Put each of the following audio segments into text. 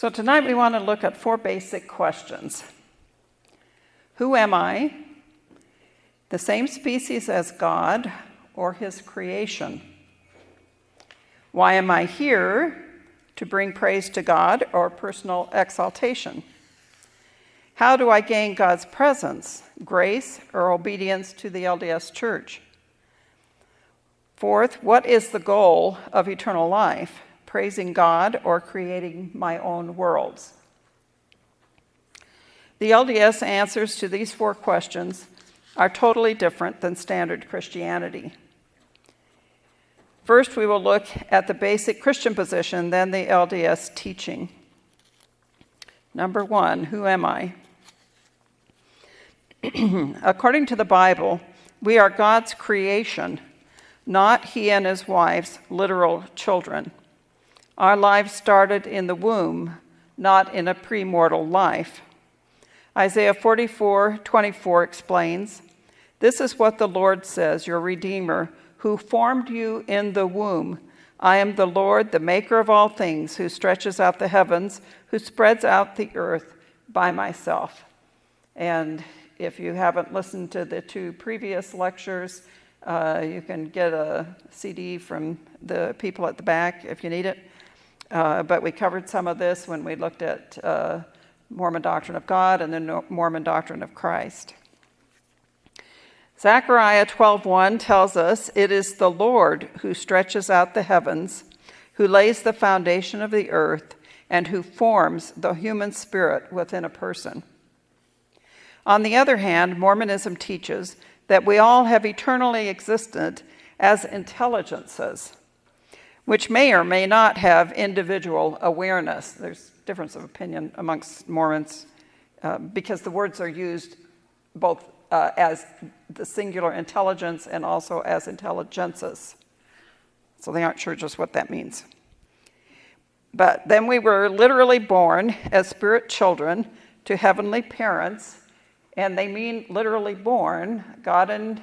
So tonight we want to look at four basic questions. Who am I? The same species as God or his creation? Why am I here? To bring praise to God or personal exaltation? How do I gain God's presence, grace, or obedience to the LDS Church? Fourth, what is the goal of eternal life? Praising God, or creating my own worlds? The LDS answers to these four questions are totally different than standard Christianity. First, we will look at the basic Christian position, then the LDS teaching. Number one, who am I? According to the Bible, we are God's creation, not he and his wife's literal children. Our lives started in the womb, not in a premortal life. Isaiah 44 24 explains, This is what the Lord says, your Redeemer, who formed you in the womb. I am the Lord, the maker of all things, who stretches out the heavens, who spreads out the earth by myself. And if you haven't listened to the two previous lectures, uh, you can get a CD from the people at the back if you need it. Uh, but we covered some of this when we looked at uh, Mormon doctrine of God and the Mormon doctrine of Christ. Zechariah 12:1 tells us, "It is the Lord who stretches out the heavens, who lays the foundation of the earth, and who forms the human spirit within a person." On the other hand, Mormonism teaches that we all have eternally existed as intelligences which may or may not have individual awareness. There's difference of opinion amongst Mormons uh, because the words are used both uh, as the singular intelligence and also as intelligences. So they aren't sure just what that means. But then we were literally born as spirit children to heavenly parents, and they mean literally born, God and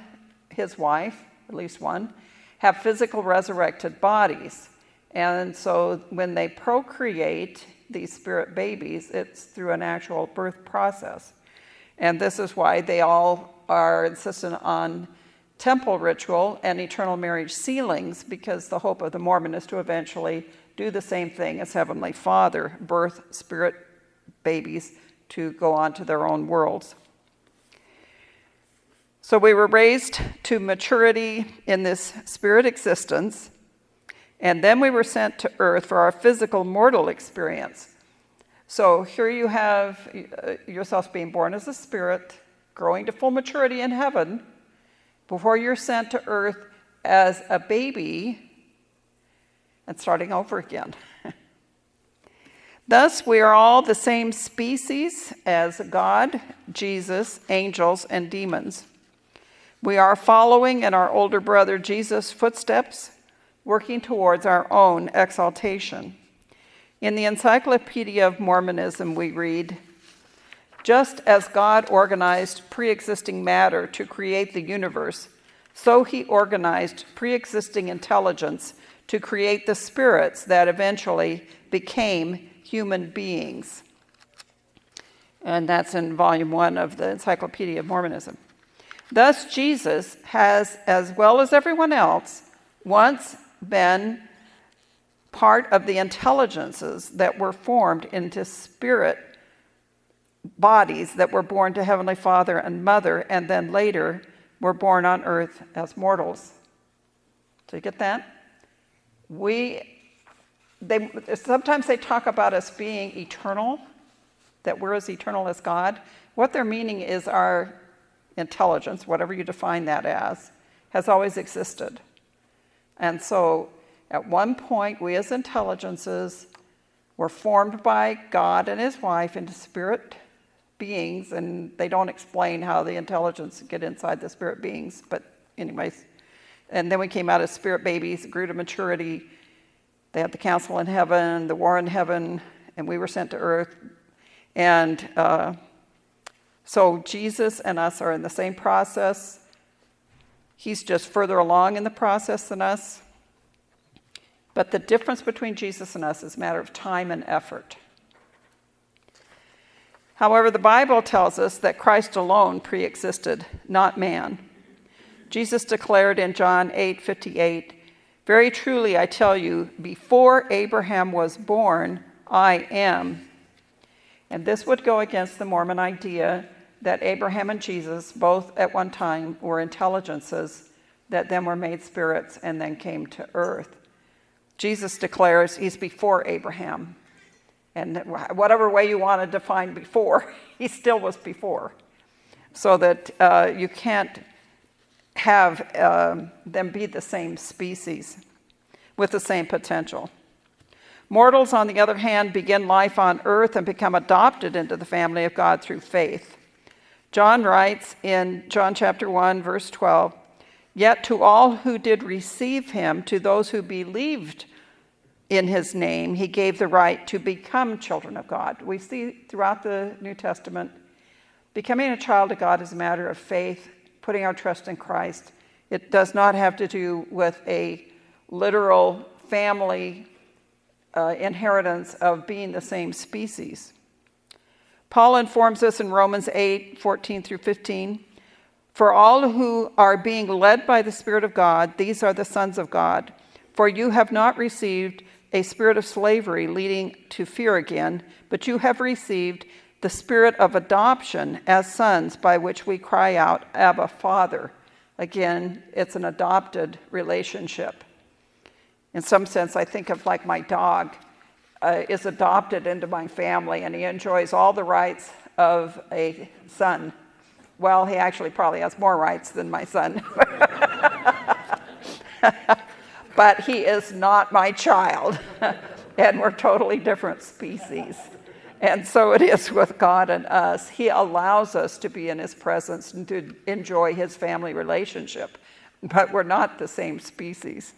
his wife, at least one, have physical resurrected bodies. And so when they procreate these spirit babies, it's through an actual birth process. And this is why they all are insistent on temple ritual and eternal marriage sealings, because the hope of the Mormon is to eventually do the same thing as Heavenly Father, birth spirit babies to go on to their own worlds. So we were raised to maturity in this spirit existence, and then we were sent to earth for our physical mortal experience. So here you have uh, yourself being born as a spirit, growing to full maturity in heaven, before you're sent to earth as a baby and starting over again. Thus, we are all the same species as God, Jesus, angels, and demons. We are following in our older brother Jesus' footsteps, working towards our own exaltation. In the Encyclopedia of Mormonism, we read Just as God organized pre existing matter to create the universe, so he organized pre existing intelligence to create the spirits that eventually became human beings. And that's in volume one of the Encyclopedia of Mormonism. Thus, Jesus has, as well as everyone else, once been part of the intelligences that were formed into spirit bodies that were born to Heavenly Father and Mother, and then later were born on earth as mortals. Do you get that? We, they, sometimes they talk about us being eternal, that we're as eternal as God. What they're meaning is our intelligence, whatever you define that as, has always existed. And so at one point, we as intelligences were formed by God and his wife into spirit beings, and they don't explain how the intelligence get inside the spirit beings, but anyways. And then we came out as spirit babies, grew to maturity. They had the council in heaven, the war in heaven, and we were sent to earth. And uh, so Jesus and us are in the same process. He's just further along in the process than us. But the difference between Jesus and us is a matter of time and effort. However, the Bible tells us that Christ alone pre existed, not man. Jesus declared in John 8 58, Very truly I tell you, before Abraham was born, I am. And this would go against the Mormon idea that Abraham and Jesus both at one time were intelligences that then were made spirits and then came to earth. Jesus declares he's before Abraham. And whatever way you want to define before, he still was before. So that uh, you can't have uh, them be the same species with the same potential. Mortals, on the other hand, begin life on earth and become adopted into the family of God through faith. John writes in John chapter 1, verse 12, Yet to all who did receive him, to those who believed in his name, he gave the right to become children of God. We see throughout the New Testament, becoming a child of God is a matter of faith, putting our trust in Christ. It does not have to do with a literal family uh, inheritance of being the same species. Paul informs us in Romans 8 14 through 15 For all who are being led by the Spirit of God, these are the sons of God. For you have not received a spirit of slavery leading to fear again, but you have received the spirit of adoption as sons by which we cry out, Abba, Father. Again, it's an adopted relationship. In some sense, I think of like my dog uh, is adopted into my family and he enjoys all the rights of a son. Well, he actually probably has more rights than my son. but he is not my child. and we're totally different species. And so it is with God and us. He allows us to be in His presence and to enjoy His family relationship, but we're not the same species.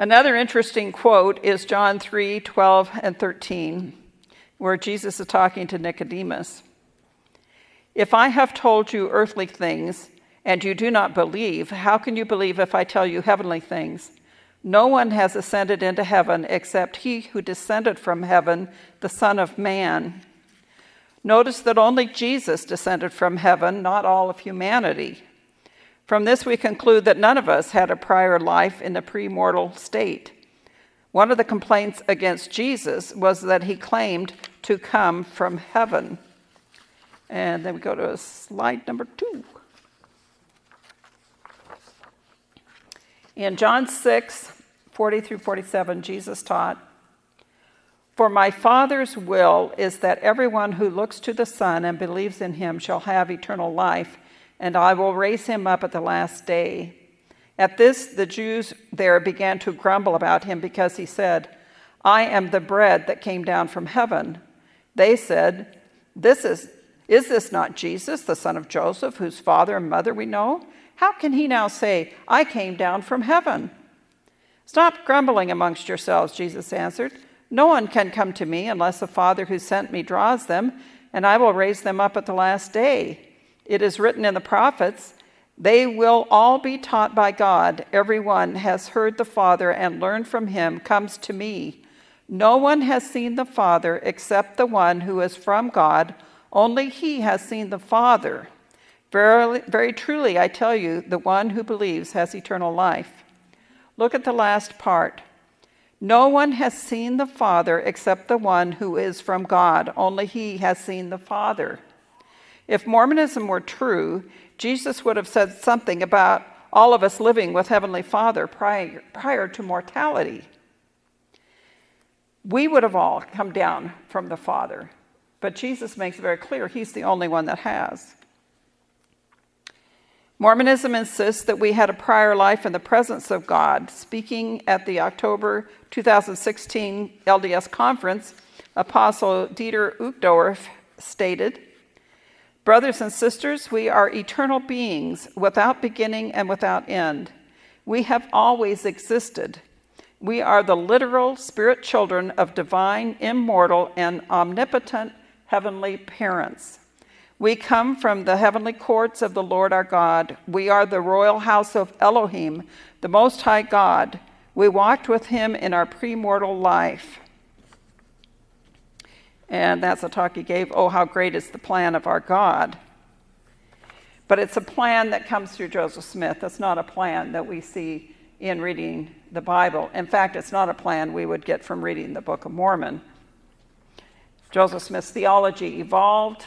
Another interesting quote is John 3 12 and 13, where Jesus is talking to Nicodemus. If I have told you earthly things, and you do not believe, how can you believe if I tell you heavenly things? No one has ascended into heaven except he who descended from heaven, the Son of Man. Notice that only Jesus descended from heaven, not all of humanity. From this, we conclude that none of us had a prior life in the premortal state. One of the complaints against Jesus was that he claimed to come from heaven. And then we go to slide number two. In John 6, 40 through 47, Jesus taught, For my Father's will is that everyone who looks to the Son and believes in him shall have eternal life, and I will raise him up at the last day. At this, the Jews there began to grumble about him because he said, I am the bread that came down from heaven. They said, This is is this not Jesus, the son of Joseph, whose father and mother we know? How can he now say, I came down from heaven? Stop grumbling amongst yourselves, Jesus answered. No one can come to me unless the Father who sent me draws them, and I will raise them up at the last day. It is written in the prophets, They will all be taught by God. Everyone has heard the Father and learned from him comes to me. No one has seen the Father except the one who is from God. Only he has seen the Father. Verily, very truly, I tell you, the one who believes has eternal life. Look at the last part. No one has seen the Father except the one who is from God. Only he has seen the Father. If Mormonism were true, Jesus would have said something about all of us living with Heavenly Father prior, prior to mortality. We would have all come down from the Father, but Jesus makes it very clear He's the only one that has. Mormonism insists that we had a prior life in the presence of God. Speaking at the October 2016 LDS conference, Apostle Dieter Uchtdorf stated, Brothers and sisters, we are eternal beings without beginning and without end. We have always existed. We are the literal spirit children of divine, immortal, and omnipotent heavenly parents. We come from the heavenly courts of the Lord our God. We are the royal house of Elohim, the Most High God. We walked with him in our premortal life. And that's a talk he gave, Oh, How Great is the Plan of Our God. But it's a plan that comes through Joseph Smith. It's not a plan that we see in reading the Bible. In fact, it's not a plan we would get from reading the Book of Mormon. Joseph Smith's theology evolved.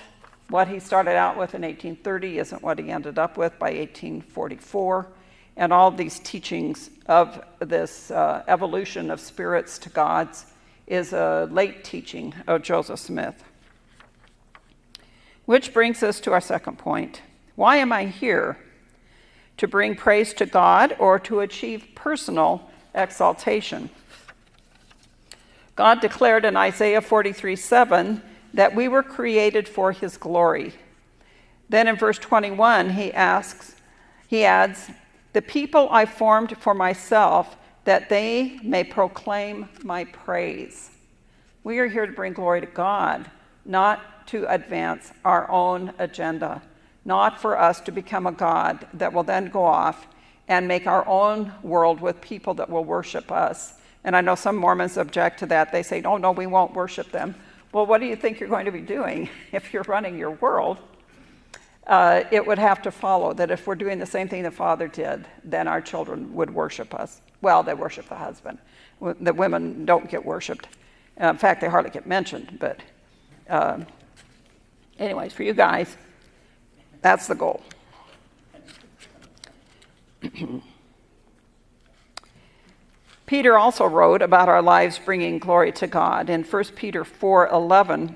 What he started out with in 1830 isn't what he ended up with by 1844. And all these teachings of this uh, evolution of spirits to gods is a late teaching of Joseph Smith. Which brings us to our second point. Why am I here? To bring praise to God or to achieve personal exaltation? God declared in Isaiah 43 7 that we were created for his glory. Then in verse 21, he asks, he adds, The people I formed for myself, that they may proclaim my praise. We are here to bring glory to God, not to advance our own agenda not for us to become a God that will then go off and make our own world with people that will worship us. And I know some Mormons object to that. They say, oh, no, we won't worship them. Well, what do you think you're going to be doing if you're running your world? Uh, it would have to follow that if we're doing the same thing the father did, then our children would worship us. Well, they worship the husband. The women don't get worshiped. Uh, in fact, they hardly get mentioned. But, uh, anyways, for you guys, that's the goal. Peter also wrote about our lives bringing glory to God in 1 Peter 4:11.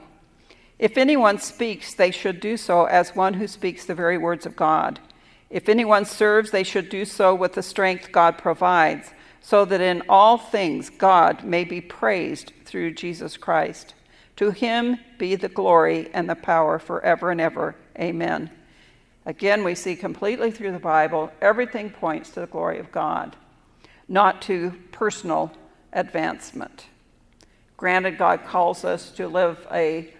If anyone speaks, they should do so as one who speaks the very words of God. If anyone serves, they should do so with the strength God provides, so that in all things God may be praised through Jesus Christ. To him be the glory and the power forever and ever. Amen. Again, we see completely through the Bible, everything points to the glory of God, not to personal advancement. Granted, God calls us to live a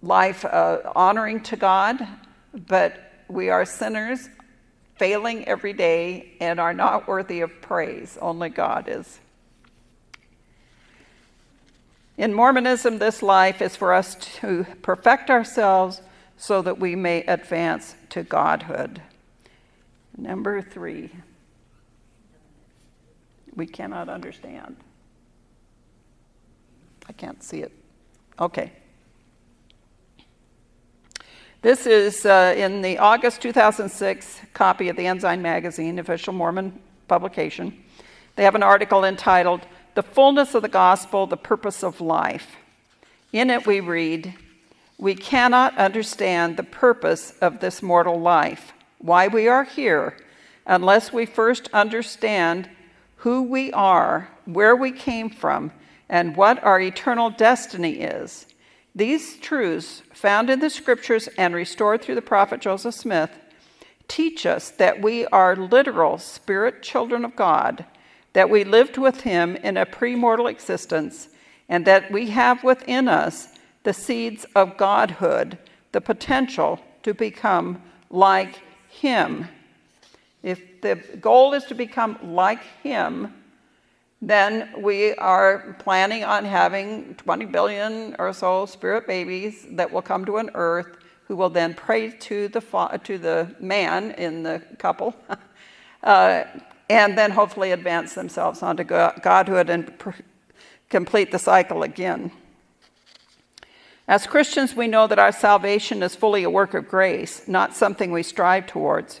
life uh, honoring to God, but we are sinners, failing every day, and are not worthy of praise. Only God is. In Mormonism, this life is for us to perfect ourselves so that we may advance to godhood. Number three, we cannot understand. I can't see it. Okay. This is uh, in the August 2006 copy of the Ensign Magazine, official Mormon publication. They have an article entitled, The Fullness of the Gospel, the Purpose of Life. In it, we read, we cannot understand the purpose of this mortal life, why we are here, unless we first understand who we are, where we came from, and what our eternal destiny is. These truths, found in the scriptures and restored through the prophet Joseph Smith, teach us that we are literal spirit children of God, that we lived with Him in a premortal existence, and that we have within us the seeds of godhood, the potential to become like Him. If the goal is to become like Him, then we are planning on having 20 billion or so spirit babies that will come to an earth who will then pray to the, to the man in the couple uh, and then hopefully advance themselves onto godhood and complete the cycle again. As Christians, we know that our salvation is fully a work of grace, not something we strive towards.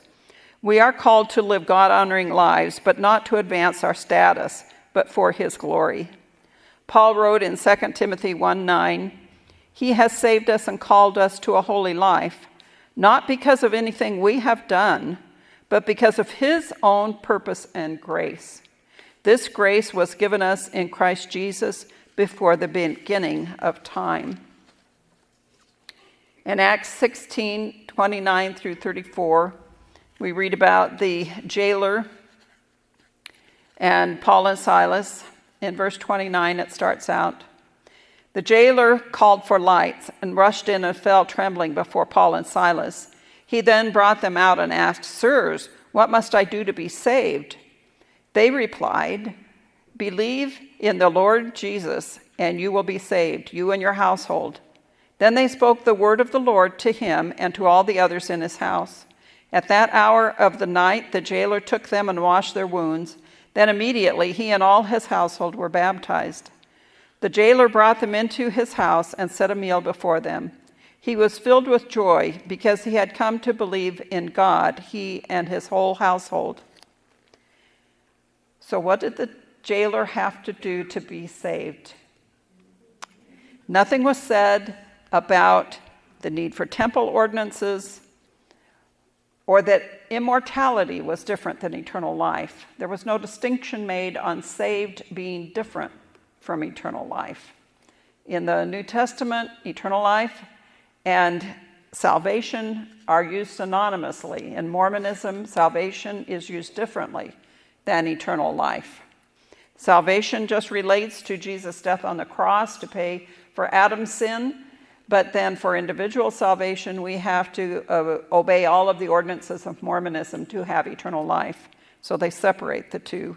We are called to live God honoring lives, but not to advance our status, but for His glory. Paul wrote in 2 Timothy 1 9, He has saved us and called us to a holy life, not because of anything we have done, but because of His own purpose and grace. This grace was given us in Christ Jesus before the beginning of time. In Acts 16 29 through 34, we read about the jailer and Paul and Silas. In verse 29, it starts out The jailer called for lights and rushed in and fell trembling before Paul and Silas. He then brought them out and asked, Sirs, what must I do to be saved? They replied, Believe in the Lord Jesus, and you will be saved, you and your household. Then they spoke the word of the Lord to him and to all the others in his house. At that hour of the night, the jailer took them and washed their wounds. Then immediately he and all his household were baptized. The jailer brought them into his house and set a meal before them. He was filled with joy because he had come to believe in God, he and his whole household. So, what did the jailer have to do to be saved? Nothing was said about the need for temple ordinances or that immortality was different than eternal life. There was no distinction made on saved being different from eternal life. In the New Testament, eternal life and salvation are used synonymously. In Mormonism, salvation is used differently than eternal life. Salvation just relates to Jesus' death on the cross to pay for Adam's sin, but then for individual salvation, we have to uh, obey all of the ordinances of Mormonism to have eternal life. So they separate the two.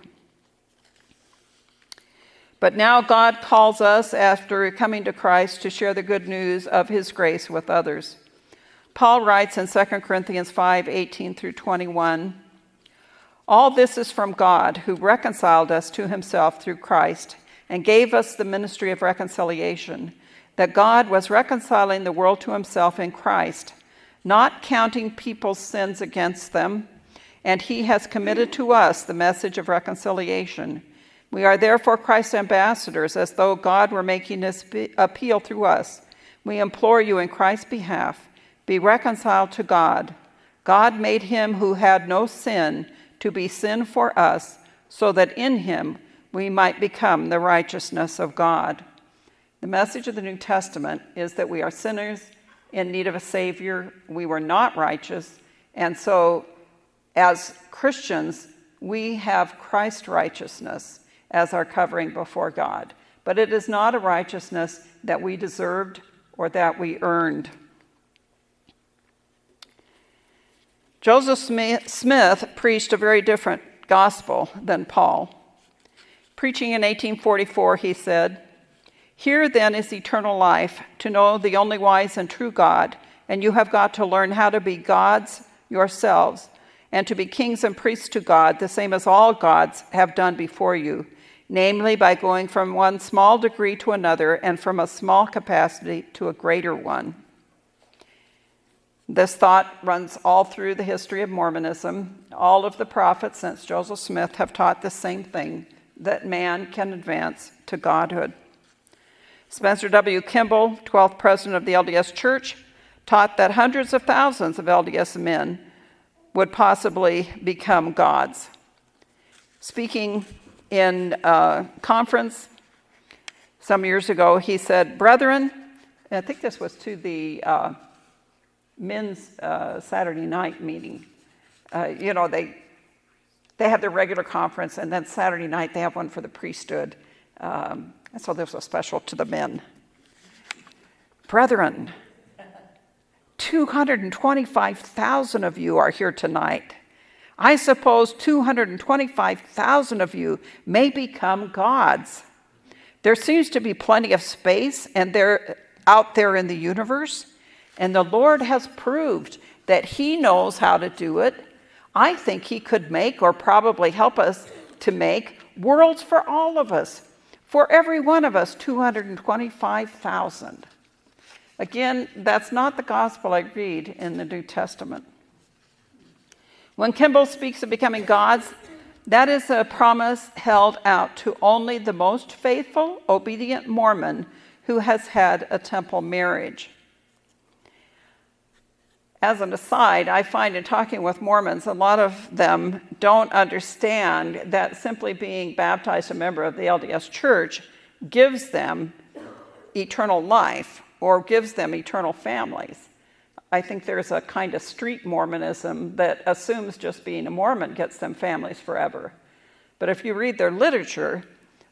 But now God calls us, after coming to Christ, to share the good news of his grace with others. Paul writes in 2 Corinthians 5 18 through 21 All this is from God, who reconciled us to himself through Christ and gave us the ministry of reconciliation that God was reconciling the world to himself in Christ, not counting people's sins against them, and he has committed to us the message of reconciliation. We are therefore Christ's ambassadors, as though God were making this appeal through us. We implore you in Christ's behalf be reconciled to God. God made him who had no sin to be sin for us, so that in him we might become the righteousness of God. The message of the New Testament is that we are sinners in need of a Savior. We were not righteous. And so, as Christians, we have Christ's righteousness as our covering before God. But it is not a righteousness that we deserved or that we earned. Joseph Smith preached a very different gospel than Paul. Preaching in 1844, he said, here then is eternal life, to know the only wise and true God, and you have got to learn how to be gods yourselves, and to be kings and priests to God, the same as all gods have done before you, namely by going from one small degree to another, and from a small capacity to a greater one. This thought runs all through the history of Mormonism. All of the prophets since Joseph Smith have taught the same thing that man can advance to godhood. Spencer W. Kimball, 12th president of the LDS Church, taught that hundreds of thousands of LDS men would possibly become gods. Speaking in a conference some years ago, he said, Brethren, I think this was to the uh, men's uh, Saturday night meeting. Uh, you know, they, they have their regular conference, and then Saturday night they have one for the priesthood. Um, and so this was special to the men. Brethren, 225,000 of you are here tonight. I suppose 225,000 of you may become gods. There seems to be plenty of space and they're out there in the universe, and the Lord has proved that He knows how to do it. I think He could make, or probably help us to make, worlds for all of us for every one of us, 225,000. Again, that's not the gospel I read in the New Testament. When Kimball speaks of becoming gods, that is a promise held out to only the most faithful, obedient Mormon who has had a temple marriage. As an aside, I find in talking with Mormons, a lot of them don't understand that simply being baptized a member of the LDS church gives them eternal life or gives them eternal families. I think there's a kind of street Mormonism that assumes just being a Mormon gets them families forever. But if you read their literature,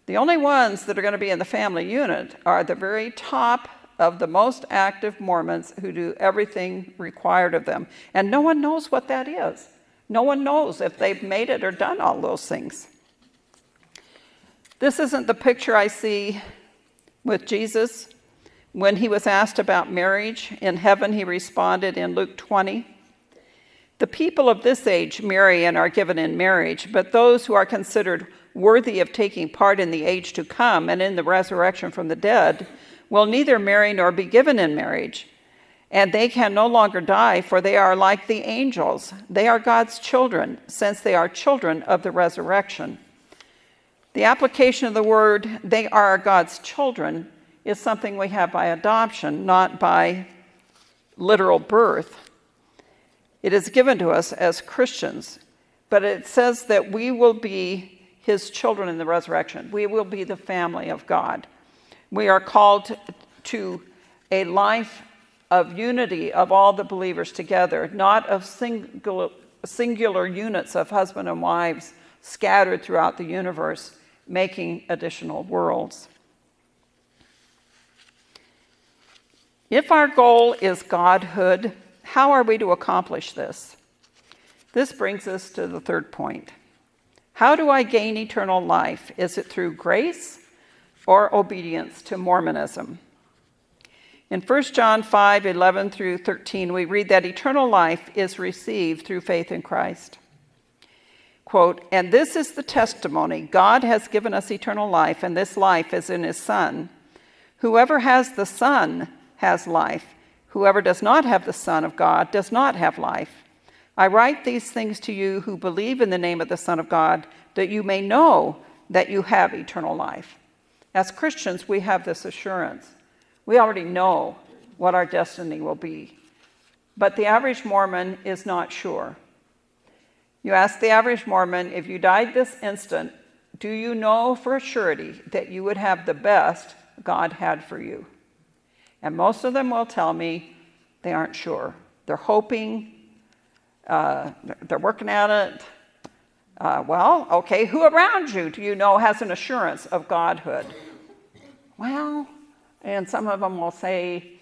the only ones that are going to be in the family unit are the very top of the most active Mormons who do everything required of them. And no one knows what that is. No one knows if they've made it or done all those things. This isn't the picture I see with Jesus When he was asked about marriage in heaven, he responded in Luke 20 The people of this age marry and are given in marriage, but those who are considered worthy of taking part in the age to come and in the resurrection from the dead will neither marry nor be given in marriage. And they can no longer die, for they are like the angels. They are God's children, since they are children of the resurrection. The application of the word, they are God's children, is something we have by adoption, not by literal birth. It is given to us as Christians, but it says that we will be his children in the resurrection. We will be the family of God. We are called to a life of unity of all the believers together, not of singular, singular units of husband and wives scattered throughout the universe, making additional worlds. If our goal is godhood, how are we to accomplish this? This brings us to the third point. How do I gain eternal life? Is it through grace or obedience to Mormonism? In 1 John 5 11 through 13, we read that eternal life is received through faith in Christ. Quote, and this is the testimony God has given us eternal life, and this life is in his Son. Whoever has the Son has life. Whoever does not have the Son of God does not have life. I write these things to you who believe in the name of the Son of God, that you may know that you have eternal life. As Christians, we have this assurance. We already know what our destiny will be. But the average Mormon is not sure. You ask the average Mormon, if you died this instant, do you know for a surety that you would have the best God had for you? And most of them will tell me they aren't sure. They're hoping, uh, they're working at it. Uh, well, okay, who around you do you know has an assurance of godhood? Well, and some of them will say,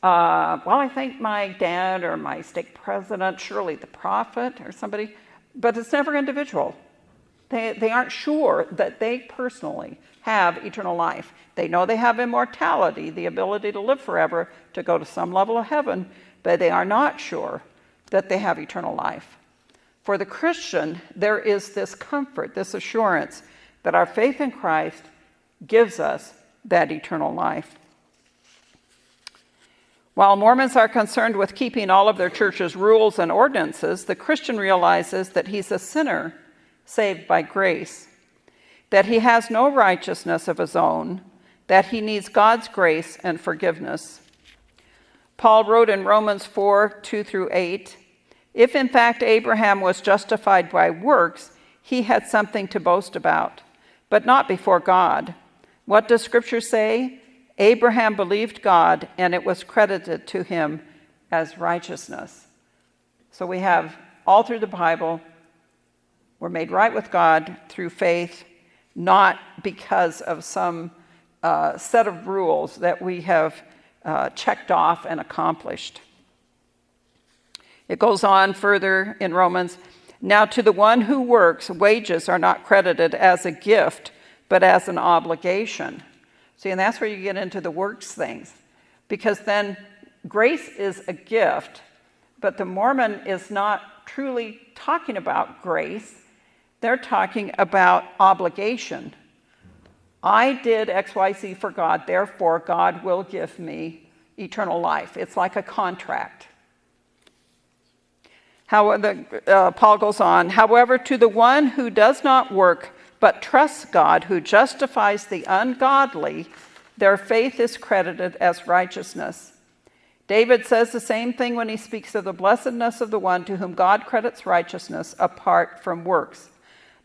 uh, well, I think my dad or my stake president, surely the prophet or somebody, but it's never individual. They, they aren't sure that they personally have eternal life. They know they have immortality, the ability to live forever, to go to some level of heaven, but they are not sure that they have eternal life. For the Christian, there is this comfort, this assurance that our faith in Christ gives us that eternal life. While Mormons are concerned with keeping all of their church's rules and ordinances, the Christian realizes that he's a sinner saved by grace, that he has no righteousness of his own, that he needs God's grace and forgiveness. Paul wrote in Romans 4 2 through 8 If in fact Abraham was justified by works, he had something to boast about, but not before God. What does Scripture say? Abraham believed God, and it was credited to him as righteousness. So we have all through the Bible, we're made right with God through faith, not because of some uh, set of rules that we have uh, checked off and accomplished. It goes on further in Romans. Now, to the one who works, wages are not credited as a gift, but as an obligation. See, and that's where you get into the works things. Because then grace is a gift, but the Mormon is not truly talking about grace, they're talking about obligation. I did XYZ for God, therefore God will give me eternal life. It's like a contract. How the, uh, Paul goes on, however, to the one who does not work but trusts God, who justifies the ungodly, their faith is credited as righteousness. David says the same thing when he speaks of the blessedness of the one to whom God credits righteousness apart from works.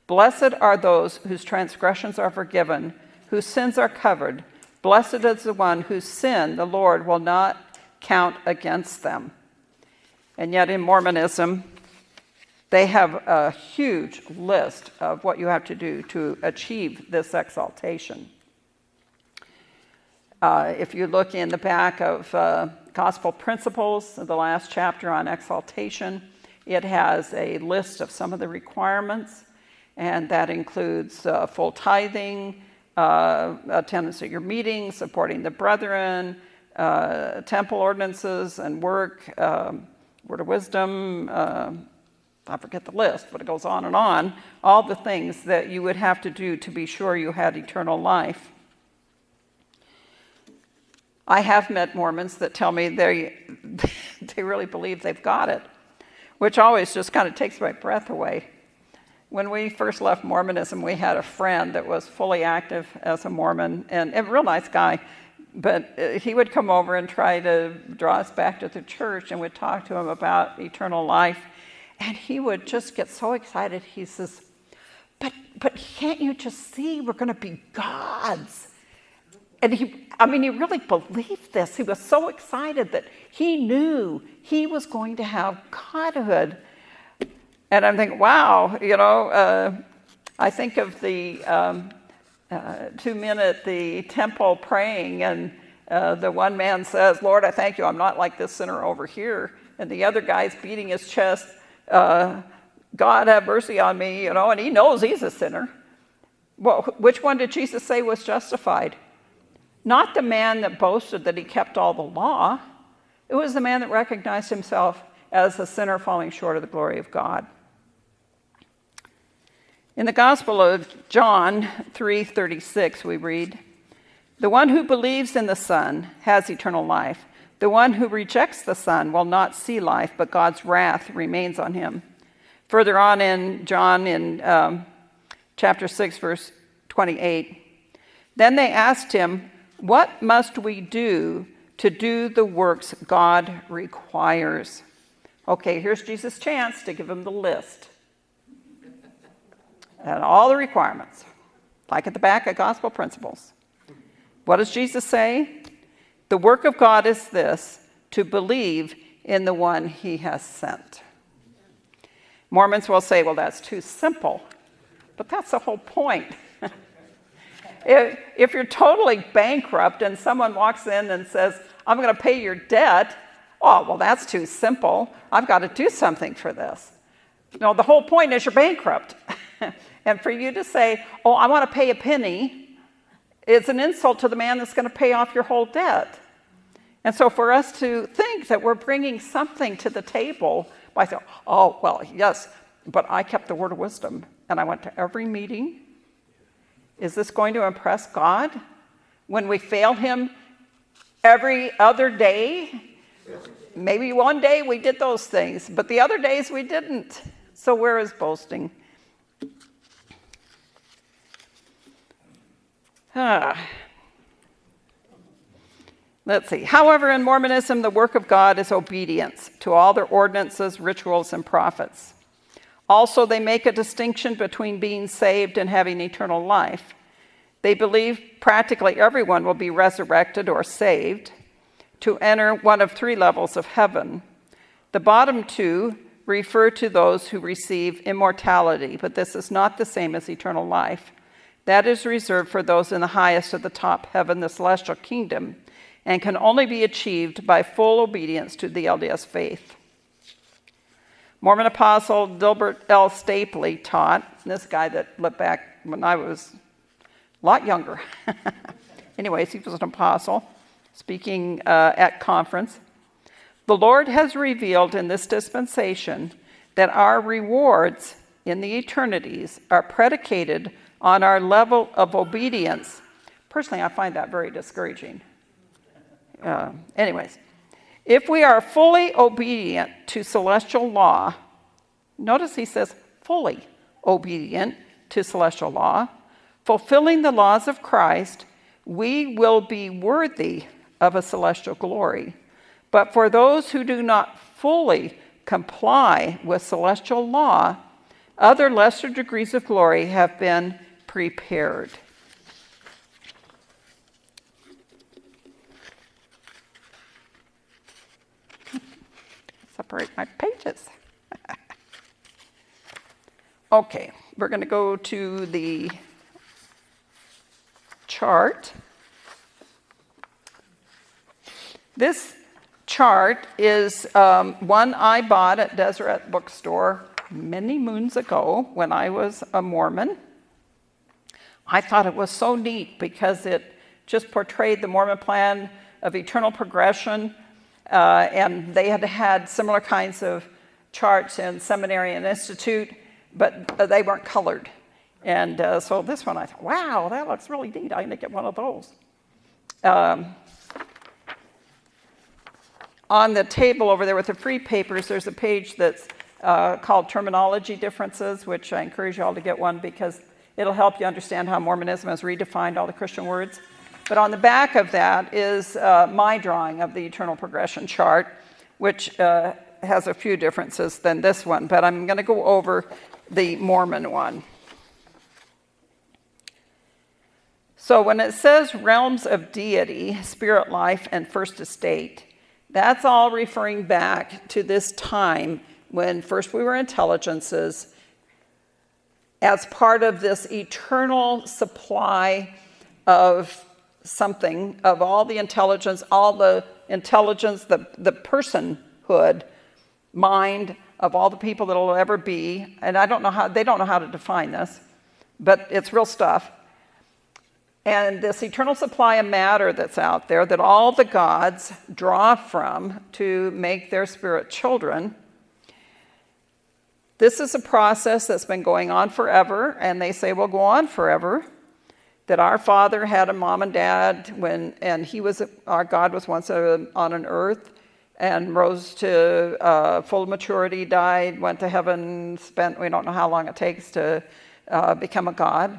Blessed are those whose transgressions are forgiven whose sins are covered. Blessed is the one whose sin the Lord will not count against them. And yet, in Mormonism, they have a huge list of what you have to do to achieve this exaltation. Uh, if you look in the back of uh, Gospel Principles, the last chapter on exaltation, it has a list of some of the requirements, and that includes uh, full tithing, uh, attendance at your meetings, supporting the brethren, uh, temple ordinances and work, um, word of wisdom, uh, I forget the list, but it goes on and on, all the things that you would have to do to be sure you had eternal life. I have met Mormons that tell me they, they really believe they've got it, which always just kind of takes my breath away. When we first left Mormonism, we had a friend that was fully active as a Mormon and a real nice guy, but uh, he would come over and try to draw us back to the church and we'd talk to him about eternal life. And he would just get so excited. He says, but, but can't you just see we're going to be gods? And he, I mean, he really believed this. He was so excited that he knew he was going to have godhood. And I'm thinking, wow, you know, uh, I think of the um, uh, two men at the temple praying, and uh, the one man says, Lord, I thank you, I'm not like this sinner over here. And the other guy's beating his chest, uh, God have mercy on me, you know, and he knows he's a sinner. Well, which one did Jesus say was justified? Not the man that boasted that he kept all the law. It was the man that recognized himself as a sinner falling short of the glory of God. In the Gospel of John 3:36 we read, "The one who believes in the Son has eternal life. The one who rejects the Son will not see life, but God's wrath remains on him." Further on in John in um, chapter 6 verse 28, then they asked him, what must we do to do the works God requires? Okay, here's Jesus' chance to give him the list and all the requirements, like at the back of Gospel Principles. What does Jesus say? The work of God is this to believe in the one he has sent. Mormons will say, well, that's too simple. But that's the whole point. If, if you're totally bankrupt and someone walks in and says, I'm going to pay your debt, oh, well, that's too simple. I've got to do something for this. No, the whole point is you're bankrupt. and for you to say, oh, I want to pay a penny, is an insult to the man that's going to pay off your whole debt. And so for us to think that we're bringing something to the table by saying, oh, well, yes, but I kept the word of wisdom and I went to every meeting is this going to impress God when we fail Him every other day? Maybe one day we did those things, but the other days we didn't. So where is boasting? Ah. Let's see. However, in Mormonism, the work of God is obedience to all their ordinances, rituals, and prophets. Also, they make a distinction between being saved and having eternal life. They believe practically everyone will be resurrected or saved to enter one of three levels of heaven. The bottom two refer to those who receive immortality, but this is not the same as eternal life. That is reserved for those in the highest of the top heaven, the celestial kingdom, and can only be achieved by full obedience to the LDS faith. Mormon apostle Delbert L. Stapley taught, this guy that lived back when I was a lot younger. Anyways, he was an apostle speaking uh, at conference. The Lord has revealed in this dispensation that our rewards in the eternities are predicated on our level of obedience. Personally, I find that very discouraging. Uh, anyways, if we are fully obedient to celestial law, notice he says fully obedient to celestial law, fulfilling the laws of Christ, we will be worthy of a celestial glory. But for those who do not fully comply with celestial law, other lesser degrees of glory have been prepared. separate my pages. okay, we're going to go to the chart. This chart is um, one I bought at Deseret Bookstore many moons ago when I was a Mormon. I thought it was so neat because it just portrayed the Mormon plan of eternal progression, uh, and they had had similar kinds of charts in seminary and institute, but uh, they weren't colored. And uh, so this one, I thought, wow, that looks really neat. I'm going to get one of those. Um, on the table over there with the free papers, there's a page that's uh, called Terminology Differences, which I encourage you all to get one because it'll help you understand how Mormonism has redefined all the Christian words. But on the back of that is uh, my drawing of the eternal progression chart, which uh, has a few differences than this one, but I'm going to go over the Mormon one. So when it says realms of deity, spirit life, and first estate, that's all referring back to this time when first we were intelligences as part of this eternal supply of something, of all the intelligence, all the intelligence, the, the personhood, mind of all the people that will ever be. And I don't know how, they don't know how to define this, but it's real stuff. And this eternal supply of matter that's out there that all the gods draw from to make their spirit children. This is a process that's been going on forever, and they say will go on forever. That our father had a mom and dad when, and he was, our God was once a, on an earth and rose to uh, full maturity, died, went to heaven, spent, we don't know how long it takes to uh, become a God.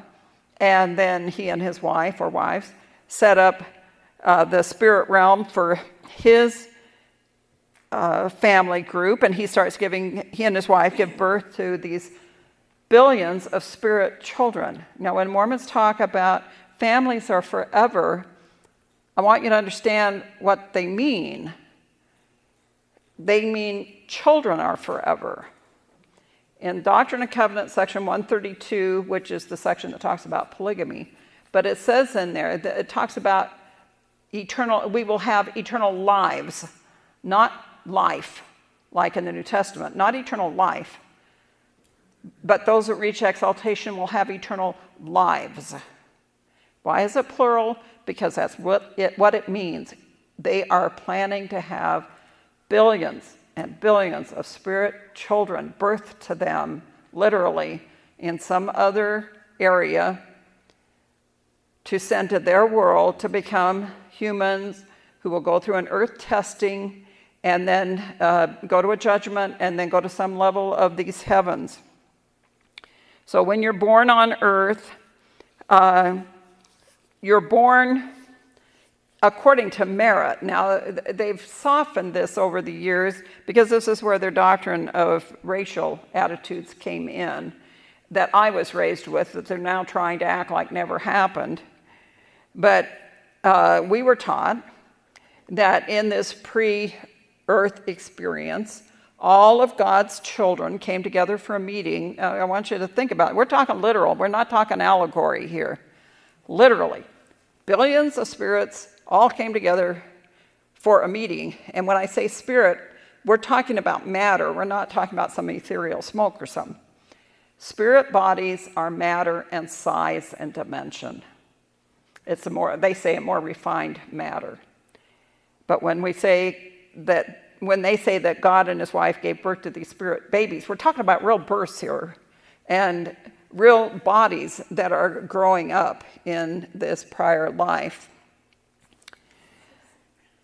And then he and his wife or wives set up uh, the spirit realm for his uh, family group. And he starts giving, he and his wife give birth to these billions of spirit children. Now, when Mormons talk about families are forever, I want you to understand what they mean. They mean children are forever in Doctrine and Covenants, section 132, which is the section that talks about polygamy, but it says in there that it talks about eternal, we will have eternal lives, not life, like in the New Testament, not eternal life, but those that reach exaltation will have eternal lives. Why is it plural? Because that's what it, what it means. They are planning to have billions and billions of spirit children birthed to them, literally, in some other area to send to their world to become humans who will go through an earth testing and then uh, go to a judgment and then go to some level of these heavens. So when you're born on earth, uh, you're born according to merit. Now, they've softened this over the years because this is where their doctrine of racial attitudes came in that I was raised with, that they're now trying to act like never happened. But uh, we were taught that in this pre earth experience, all of God's children came together for a meeting. Uh, I want you to think about it. We're talking literal, we're not talking allegory here. Literally, billions of spirits all came together for a meeting. And when I say spirit, we're talking about matter. We're not talking about some ethereal smoke or something. Spirit bodies are matter and size and dimension. It's a more, they say a more refined matter. But when we say that, when they say that God and his wife gave birth to these spirit babies, we're talking about real births here and real bodies that are growing up in this prior life.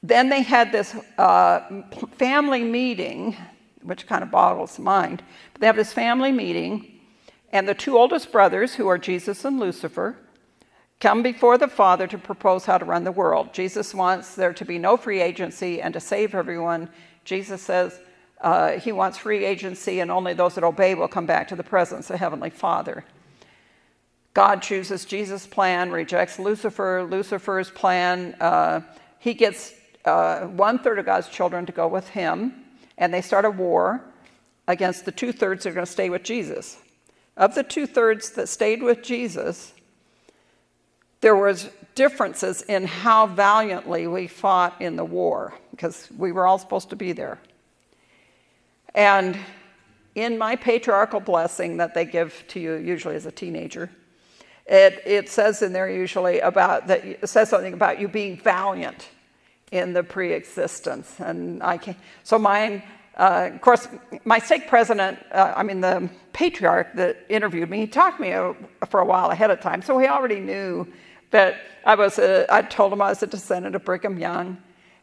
Then they had this uh, family meeting, which kind of boggles the mind. But they have this family meeting, and the two oldest brothers, who are Jesus and Lucifer, come before the Father to propose how to run the world. Jesus wants there to be no free agency and to save everyone. Jesus says uh, he wants free agency, and only those that obey will come back to the presence of Heavenly Father. God chooses Jesus' plan, rejects Lucifer, Lucifer's plan. Uh, he gets uh, one third of God's children to go with him, and they start a war against the two thirds that are going to stay with Jesus. Of the two thirds that stayed with Jesus, there was differences in how valiantly we fought in the war because we were all supposed to be there. And in my patriarchal blessing that they give to you usually as a teenager, it, it says in there usually about that it says something about you being valiant in the pre-existence. And I can, so mine, uh, of course, my stake president, uh, I mean the patriarch that interviewed me, he talked to me a, for a while ahead of time, so he already knew that I was, a, I told him I was a descendant of Brigham Young,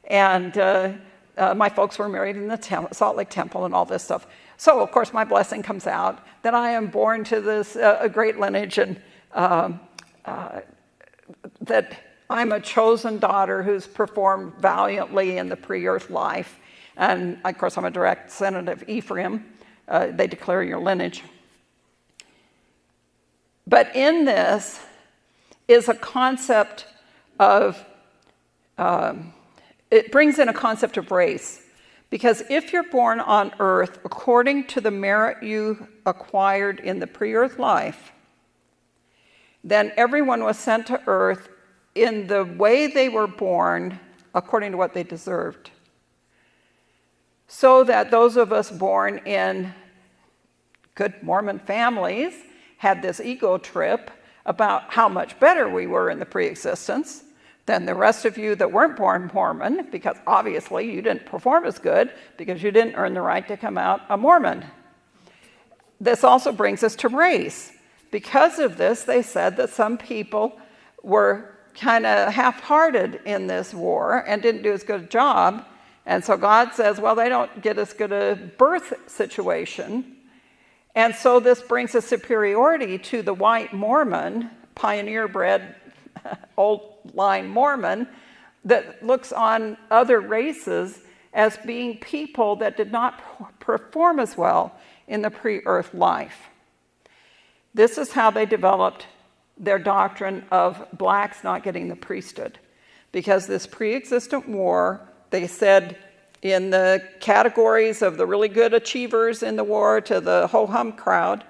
and uh, uh my folks were married in the Salt Lake Temple and all this stuff. So of course my blessing comes out that I am born to this uh, a great lineage and um, uh, that I'm a chosen daughter who's performed valiantly in the pre-earth life. And of course, I'm a direct descendant of Ephraim. Uh, they declare your lineage. But in this is a concept of, um, it brings in a concept of race. Because if you're born on earth according to the merit you acquired in the pre-earth life, then everyone was sent to earth in the way they were born according to what they deserved. So that those of us born in good Mormon families had this ego trip about how much better we were in the pre-existence than the rest of you that weren't born Mormon, because obviously you didn't perform as good because you didn't earn the right to come out a Mormon. This also brings us to race. Because of this, they said that some people were kind of half-hearted in this war and didn't do as good a job. And so God says, well, they don't get as good a birth situation. And so this brings a superiority to the white Mormon, pioneer bred, old line Mormon, that looks on other races as being people that did not perform as well in the pre-earth life. This is how they developed their doctrine of blacks not getting the priesthood. Because this pre-existent war, they said in the categories of the really good achievers in the war to the ho-hum crowd,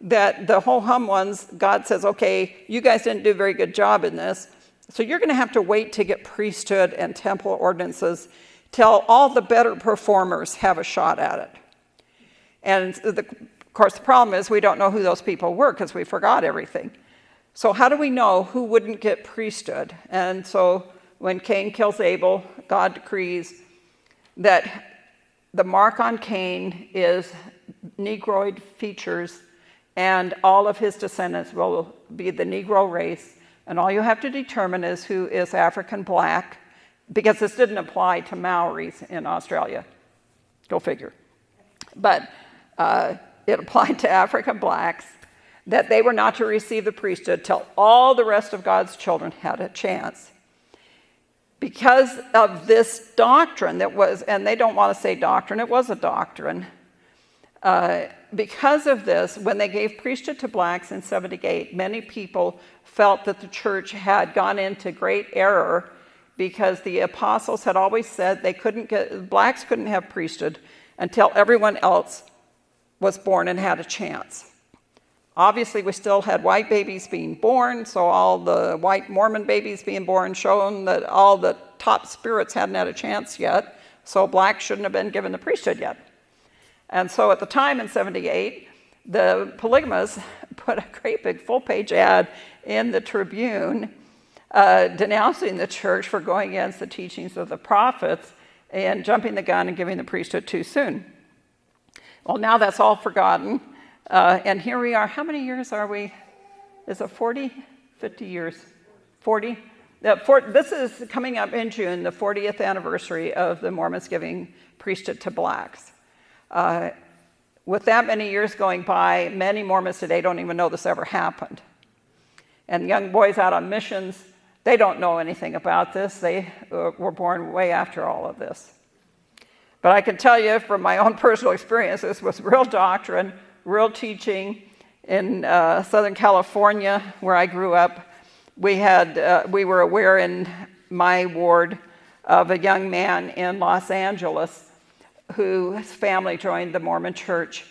that the ho-hum ones, God says, okay, you guys didn't do a very good job in this, so you're going to have to wait to get priesthood and temple ordinances till all the better performers have a shot at it. And the, course, the problem is we don't know who those people were because we forgot everything. So how do we know who wouldn't get priesthood? And so when Cain kills Abel, God decrees that the mark on Cain is Negroid features and all of his descendants will be the Negro race. And all you have to determine is who is African black, because this didn't apply to Maoris in Australia. Go figure. But uh, it applied to African blacks, that they were not to receive the priesthood till all the rest of God's children had a chance. Because of this doctrine that was, and they don't want to say doctrine, it was a doctrine. Uh, because of this, when they gave priesthood to blacks in 78, many people felt that the church had gone into great error because the apostles had always said they couldn't get, blacks couldn't have priesthood until everyone else was born and had a chance. Obviously, we still had white babies being born, so all the white Mormon babies being born shown that all the top spirits hadn't had a chance yet, so blacks shouldn't have been given the priesthood yet. And so at the time in 78, the polygamists put a great big full-page ad in the Tribune uh, denouncing the church for going against the teachings of the prophets and jumping the gun and giving the priesthood too soon. Well, now that's all forgotten. Uh, and here we are. How many years are we? Is it 40? 50 years? 40? For, this is coming up in June, the 40th anniversary of the Mormons giving priesthood to blacks. Uh, with that many years going by, many Mormons today don't even know this ever happened. And young boys out on missions, they don't know anything about this. They uh, were born way after all of this. But I can tell you from my own personal experience, this was real doctrine, real teaching. In uh, Southern California, where I grew up, we, had, uh, we were aware in my ward of a young man in Los Angeles whose family joined the Mormon church.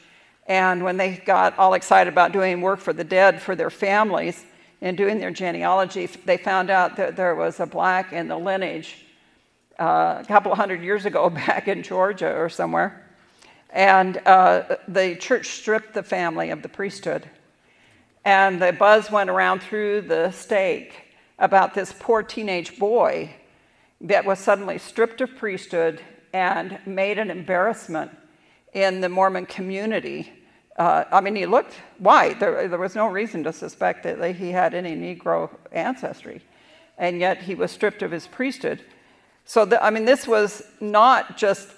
And when they got all excited about doing work for the dead for their families and doing their genealogy, they found out that there was a black in the lineage uh, a couple of hundred years ago back in Georgia or somewhere. And uh, the church stripped the family of the priesthood. And the buzz went around through the stake about this poor teenage boy that was suddenly stripped of priesthood and made an embarrassment in the Mormon community. Uh, I mean, he looked white. There, there was no reason to suspect that he had any Negro ancestry. And yet he was stripped of his priesthood. So, the, I mean, this was not just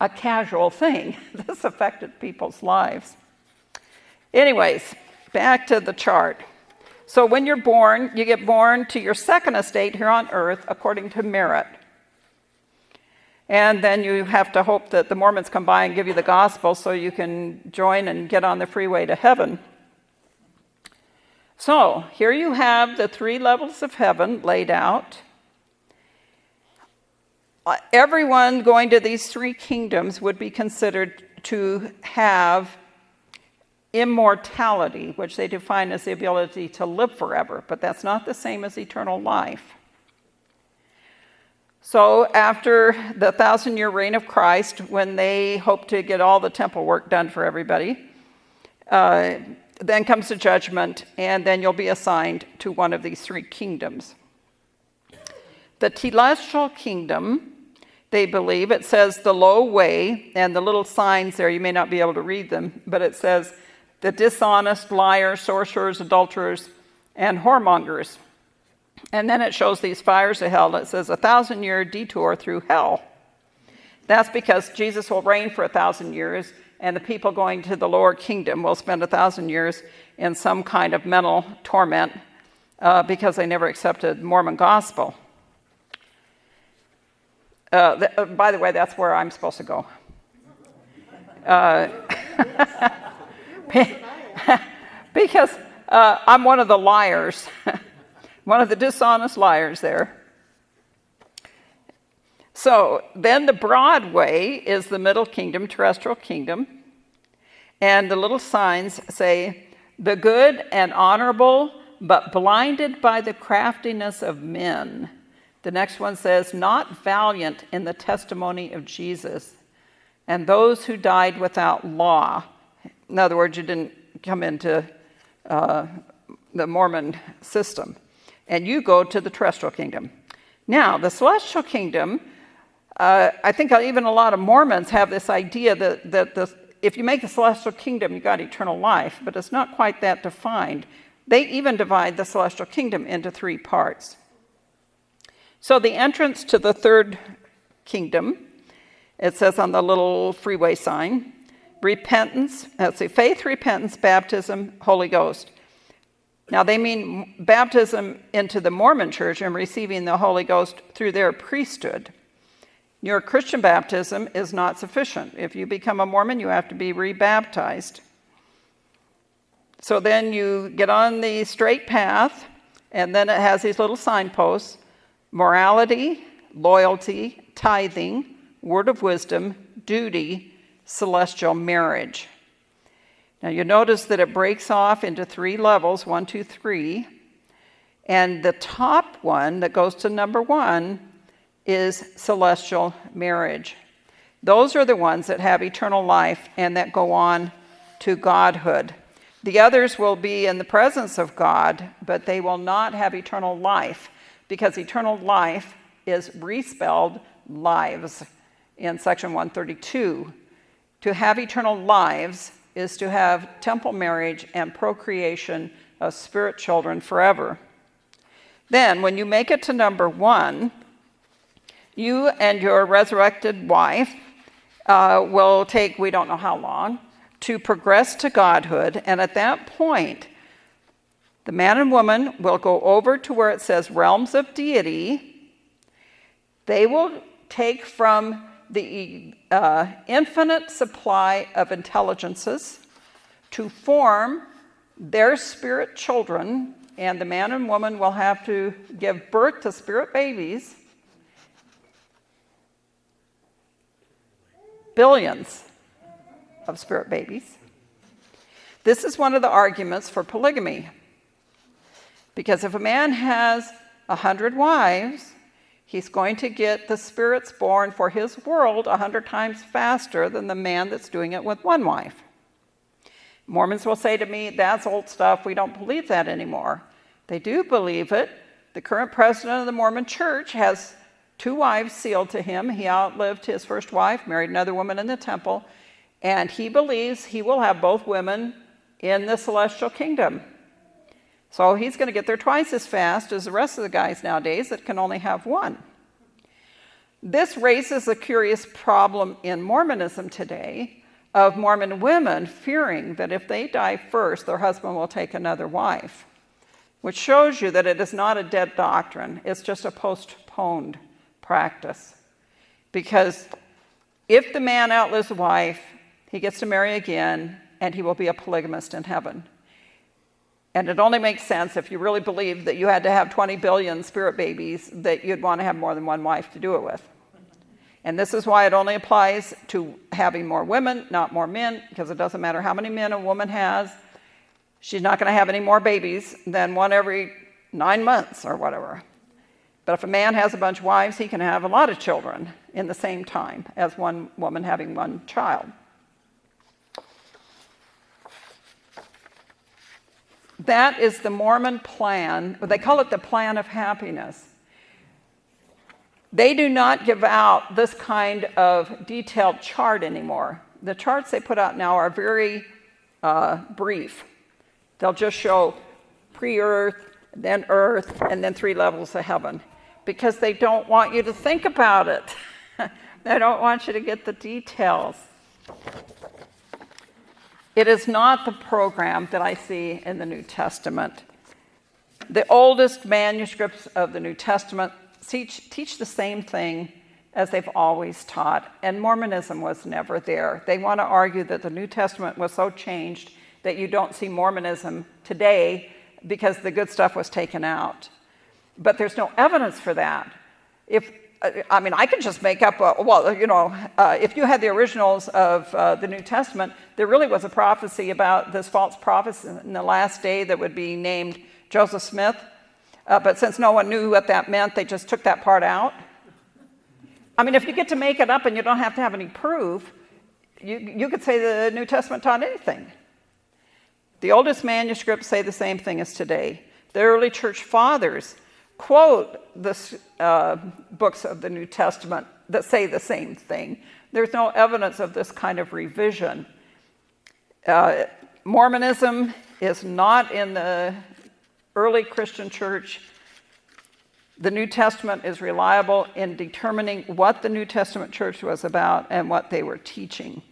a casual thing. this affected people's lives. Anyways, back to the chart. So when you're born, you get born to your second estate here on earth according to merit. And then you have to hope that the Mormons come by and give you the gospel so you can join and get on the freeway to heaven. So here you have the three levels of heaven laid out. Everyone going to these three kingdoms would be considered to have immortality, which they define as the ability to live forever, but that's not the same as eternal life. So after the thousand year reign of Christ, when they hope to get all the temple work done for everybody, uh, then comes the judgment, and then you'll be assigned to one of these three kingdoms. The celestial kingdom, they believe, it says the low way, and the little signs there, you may not be able to read them, but it says the dishonest, liars, sorcerers, adulterers, and whoremongers. And then it shows these fires of hell. It says a thousand year detour through hell. That's because Jesus will reign for a thousand years, and the people going to the lower kingdom will spend a thousand years in some kind of mental torment uh, because they never accepted Mormon gospel. Uh, th- uh, by the way, that's where I'm supposed to go. Uh, because uh, I'm one of the liars, one of the dishonest liars there. So then the broad way is the middle kingdom, terrestrial kingdom. And the little signs say, the good and honorable, but blinded by the craftiness of men. The next one says, not valiant in the testimony of Jesus. And those who died without law. In other words, you didn't come into uh, the Mormon system. And you go to the terrestrial kingdom. Now, the celestial kingdom, uh, I think even a lot of Mormons have this idea that, that the, if you make the celestial kingdom, you got eternal life, but it's not quite that defined. They even divide the celestial kingdom into three parts. So the entrance to the third kingdom, it says on the little freeway sign, repentance, let's see, faith, repentance, baptism, Holy Ghost. Now, they mean baptism into the Mormon church and receiving the Holy Ghost through their priesthood. Your Christian baptism is not sufficient. If you become a Mormon, you have to be rebaptized. So then you get on the straight path, and then it has these little signposts morality, loyalty, tithing, word of wisdom, duty, celestial marriage. Now you notice that it breaks off into three levels one, two, three. And the top one that goes to number one is celestial marriage. Those are the ones that have eternal life and that go on to godhood. The others will be in the presence of God, but they will not have eternal life because eternal life is respelled lives in section 132 to have eternal lives is to have temple marriage and procreation of spirit children forever. Then, when you make it to number one, you and your resurrected wife uh, will take, we don't know how long, to progress to godhood. And at that point, the man and woman will go over to where it says realms of deity. They will take from the uh, infinite supply of intelligences to form their spirit children, and the man and woman will have to give birth to spirit babies. Billions of spirit babies. This is one of the arguments for polygamy. Because if a man has a hundred wives, He's going to get the spirits born for his world a hundred times faster than the man that's doing it with one wife. Mormons will say to me, that's old stuff, we don't believe that anymore. They do believe it, The current president of the Mormon church has two wives sealed to him. He outlived his first wife, married another woman in the temple, and he believes he will have both women in the celestial kingdom. So he's going to get there twice as fast as the rest of the guys nowadays that can only have one. This raises a curious problem in Mormonism today of Mormon women fearing that if they die first, their husband will take another wife, which shows you that it is not a dead doctrine, it's just a postponed practice. Because if the man outlives the wife, he gets to marry again, and he will be a polygamist in heaven. And it only makes sense if you really believe that you had to have 20 billion spirit babies that you'd want to have more than one wife to do it with. And this is why it only applies to having more women, not more men, because it doesn't matter how many men a woman has. She's not going to have any more babies than one every nine months or whatever. But if a man has a bunch of wives, he can have a lot of children in the same time as one woman having one child. That is the Mormon plan. They call it the plan of happiness. They do not give out this kind of detailed chart anymore. The charts they put out now are very uh, brief. They'll just show pre earth, then earth, and then three levels of heaven because they don't want you to think about it. they don't want you to get the details. It is not the program that I see in the New Testament. The oldest manuscripts of the New Testament teach, teach the same thing as they've always taught, and Mormonism was never there. They want to argue that the New Testament was so changed that you don't see Mormonism today because the good stuff was taken out. But there's no evidence for that. If I mean, I could just make up, a, well, you know, uh, if you had the originals of uh, the New Testament, there really was a prophecy about this false prophet in the last day that would be named Joseph Smith. Uh, but since no one knew what that meant, they just took that part out. I mean, if you get to make it up and you don't have to have any proof, you, you could say the New Testament taught anything. The oldest manuscripts say the same thing as today. The early church fathers quote the uh, books of the New Testament that say the same thing. There's no evidence of this kind of revision. Uh, Mormonism is not in the early Christian church. The New Testament is reliable in determining what the New Testament church was about and what they were teaching.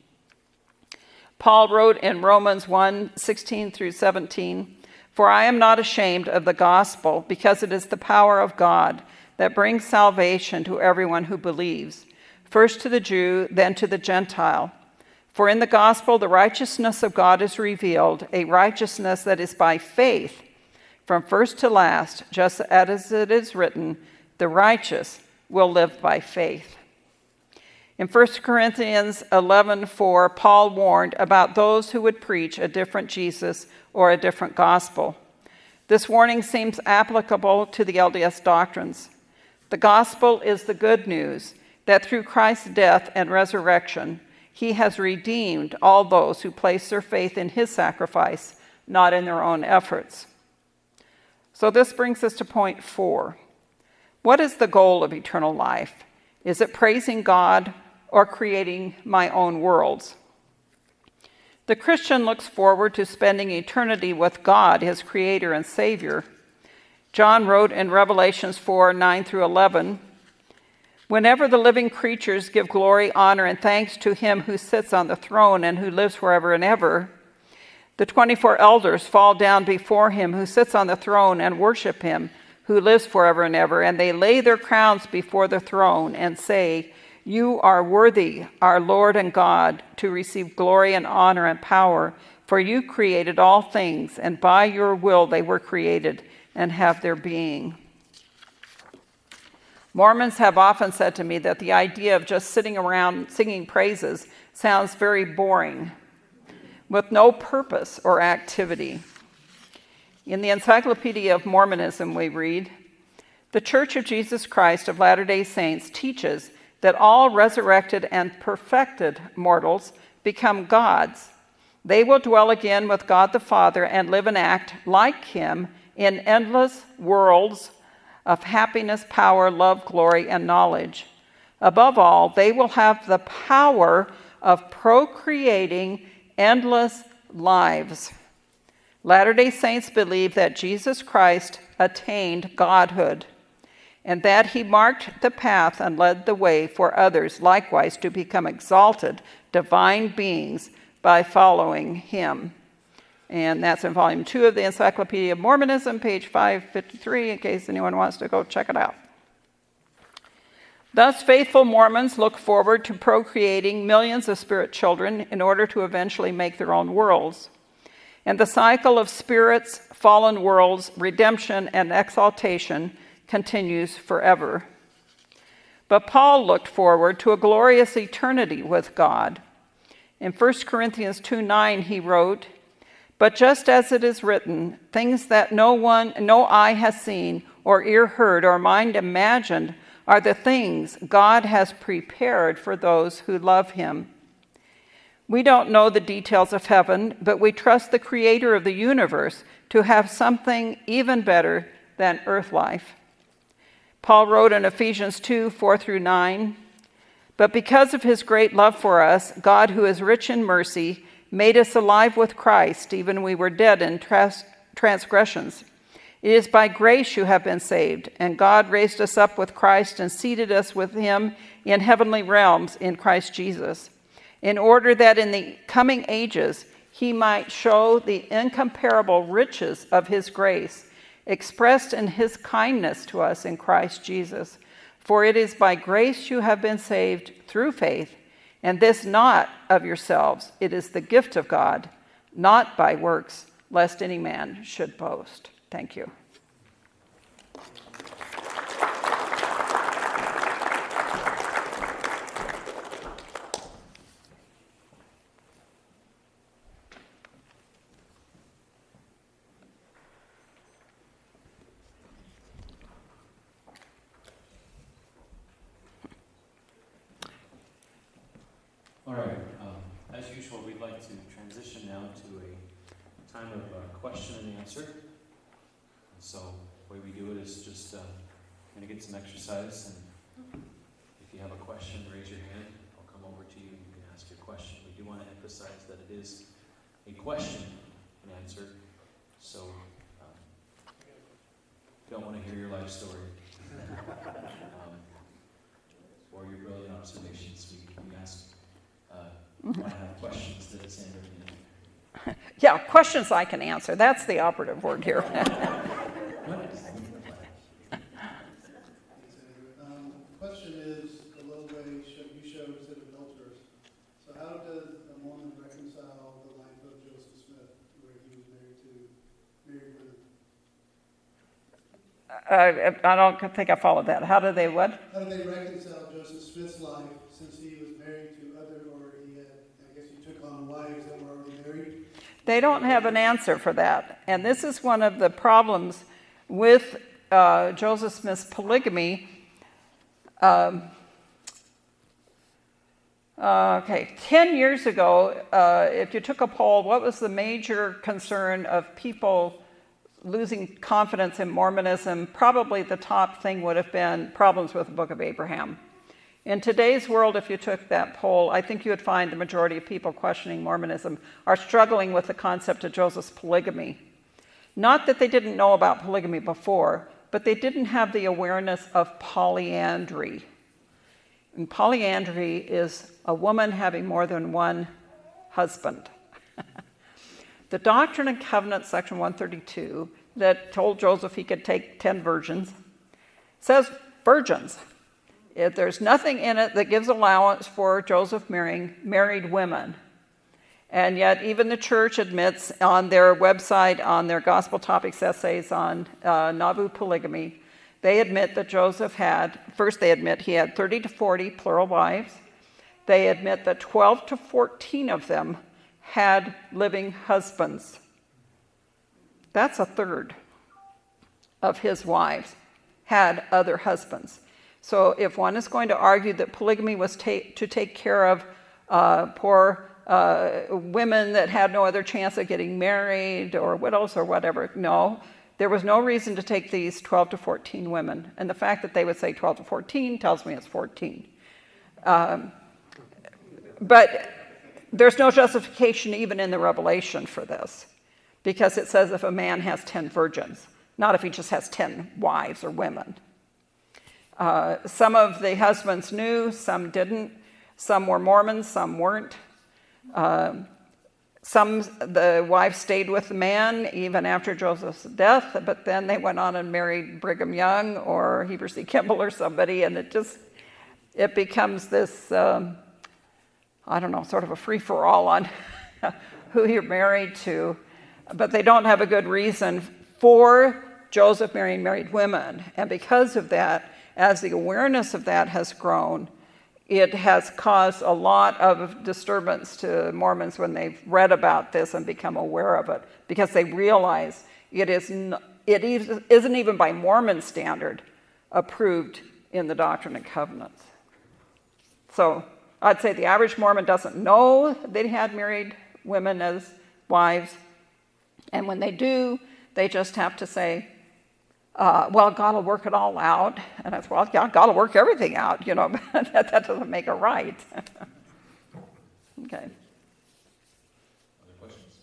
Paul wrote in Romans 1 16 through 17, for I am not ashamed of the gospel, because it is the power of God that brings salvation to everyone who believes, first to the Jew, then to the Gentile. For in the gospel, the righteousness of God is revealed, a righteousness that is by faith, from first to last, just as it is written, the righteous will live by faith. In 1 Corinthians 11:4, Paul warned about those who would preach a different Jesus or a different gospel. This warning seems applicable to the LDS doctrines. The gospel is the good news that through Christ's death and resurrection, he has redeemed all those who place their faith in his sacrifice, not in their own efforts. So this brings us to point four. What is the goal of eternal life? Is it praising God or creating my own worlds? The Christian looks forward to spending eternity with God, his creator and savior. John wrote in Revelations 4 9 through 11 Whenever the living creatures give glory, honor, and thanks to him who sits on the throne and who lives forever and ever, the 24 elders fall down before him who sits on the throne and worship him who lives forever and ever, and they lay their crowns before the throne and say, you are worthy, our Lord and God, to receive glory and honor and power, for you created all things, and by your will they were created and have their being. Mormons have often said to me that the idea of just sitting around singing praises sounds very boring, with no purpose or activity. In the Encyclopedia of Mormonism, we read The Church of Jesus Christ of Latter day Saints teaches that all resurrected and perfected mortals become gods. They will dwell again with God the Father and live and act like Him in endless worlds of happiness, power, love, glory, and knowledge. Above all, they will have the power of procreating endless lives. Latter day Saints believe that Jesus Christ attained godhood and that he marked the path and led the way for others likewise to become exalted divine beings by following him. And that's in volume two of the Encyclopedia of Mormonism, page 553, in case anyone wants to go check it out. Thus, faithful Mormons look forward to procreating millions of spirit children in order to eventually make their own worlds. And the cycle of spirits, fallen worlds, redemption, and exaltation continues forever. But Paul looked forward to a glorious eternity with God. In 1 Corinthians 2 9, he wrote, But just as it is written, things that no one, no eye has seen, or ear heard, or mind imagined, are the things God has prepared for those who love him. We don't know the details of heaven, but we trust the creator of the universe to have something even better than earth life. Paul wrote in Ephesians 2 4 through 9, But because of his great love for us, God, who is rich in mercy, made us alive with Christ, even we were dead in trans- transgressions. It is by grace you have been saved, and God raised us up with Christ and seated us with him in heavenly realms in Christ Jesus, in order that in the coming ages he might show the incomparable riches of his grace expressed in his kindness to us in Christ Jesus. For it is by grace you have been saved through faith, and this not of yourselves. It is the gift of God, not by works, lest any man should boast. Thank you. some exercise, and if you have a question, raise your hand. I'll come over to you and you can ask your question. We do want to emphasize that it is a question and answer, so um, don't want hear your life story um, or your brilliant observations. We, we ask, uh, have questions that Sandra can. Yeah, questions I can answer. That's the operative word here. Uh, I don't think I followed that. How do they what? How do they reconcile Joseph Smith's life since he was married to other, or he had, I guess he took on wives that were already married? They don't have an answer for that. And this is one of the problems with uh, Joseph Smith's polygamy. Um, uh, okay, 10 years ago, uh, if you took a poll, what was the major concern of people losing confidence in Mormonism, probably the top thing would have been problems with the Book of Abraham. In today's world, if you took that poll, I think you would find the majority of people questioning Mormonism are struggling with the concept of Joseph's polygamy. Not that they didn't know about polygamy before, but they didn't have the awareness of polyandry. And polyandry is a woman having more than one husband. The Doctrine and Covenants, section 132, that told Joseph he could take 10 virgins, says virgins. If there's nothing in it that gives allowance for Joseph marrying married women. And yet, even the church admits on their website, on their gospel topics essays on uh, Nauvoo polygamy, they admit that Joseph had, first, they admit he had 30 to 40 plural wives. They admit that 12 to 14 of them had living husbands. That's a third of his wives had other husbands. So if one is going to argue that polygamy was ta- to take care of uh, poor uh, women that had no other chance of getting married or widows or whatever, no. there was no reason to take these 12 to 14 women. And the fact that they would say 12 to 14 tells me it's 14. Um, but there's no justification even in the Revelation for this because it says if a man has 10 virgins, not if he just has 10 wives or women. Uh, some of the husbands knew, some didn't. Some were Mormons, some weren't. Uh, some, the wife stayed with the man even after Joseph's death, but then they went on and married Brigham Young or Heber C. Kimball or somebody, and it just, it becomes this, um, I don't know, sort of a free-for-all on who you're married to. But they don't have a good reason for Joseph marrying married women. And because of that, as the awareness of that has grown, it has caused a lot of disturbance to Mormons when they've read about this and become aware of it because they realize it, is n- it isn't even by Mormon standard approved in the Doctrine and Covenants. So I'd say the average Mormon doesn't know they had married women as wives. And when they do, they just have to say, uh, well, God will work it all out. And I said, well, yeah, God will work everything out, you know, but that, that doesn't make it right. okay. Other questions?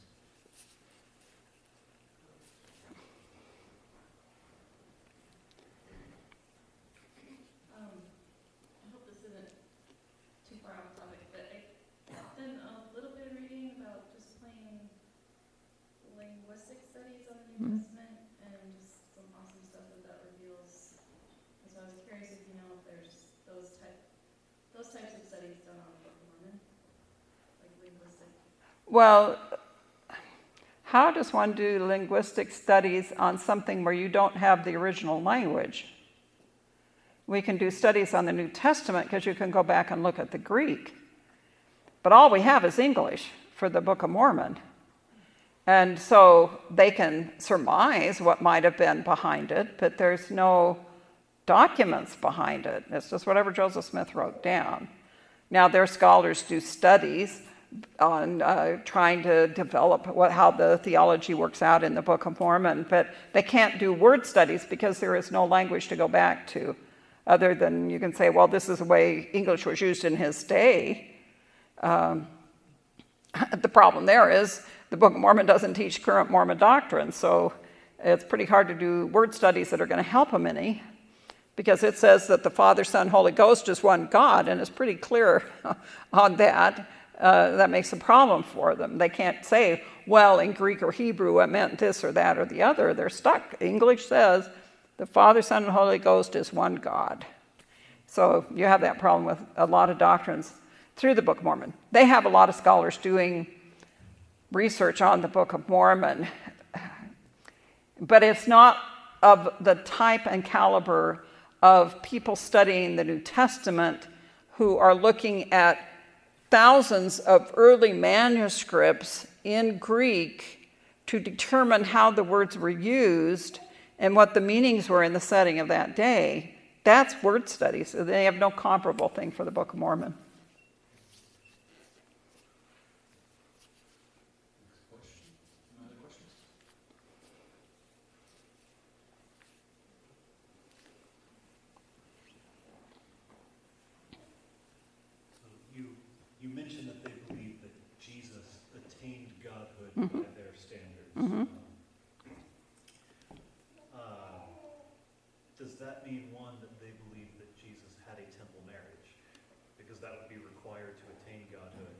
Um, I hope this isn't too far off topic, but I've done a little bit of reading about just plain linguistic studies on the New Mhm. Testament and just some awesome stuff that that reveals. And so I was curious if you know if there's those type, those types of studies done on the Book of Mormon, like linguistic. Well, how does one do linguistic studies on something where you don't have the original language? We can do studies on the New Testament because you can go back and look at the Greek. But all we have is English for the Book of Mormon. And so they can surmise what might have been behind it, but there's no documents behind it. It's just whatever Joseph Smith wrote down. Now, their scholars do studies on uh, trying to develop what, how the theology works out in the Book of Mormon, but they can't do word studies because there is no language to go back to, other than you can say, well, this is the way English was used in his day. Um, the problem there is the Book of Mormon doesn't teach current Mormon doctrine, so it's pretty hard to do word studies that are going to help them any because it says that the Father, Son, Holy Ghost is one God, and it's pretty clear on that. Uh, that makes a problem for them. They can't say, well, in Greek or Hebrew it meant this or that or the other. They're stuck. English says the Father, Son, and Holy Ghost is one God. So you have that problem with a lot of doctrines through the Book of Mormon. They have a lot of scholars doing research on the Book of Mormon, but it's not of the type and caliber of people studying the New Testament who are looking at thousands of early manuscripts in Greek to determine how the words were used and what the meanings were in the setting of that day. That's word studies. They have no comparable thing for the Book of Mormon. Next question? No other questions? So you, you mentioned that they believe that Jesus attained godhood Mhm. by their standards. Mhm. Um, Does that mean, one, that they believe that Jesus had a temple marriage? Because that would be required to attain godhood.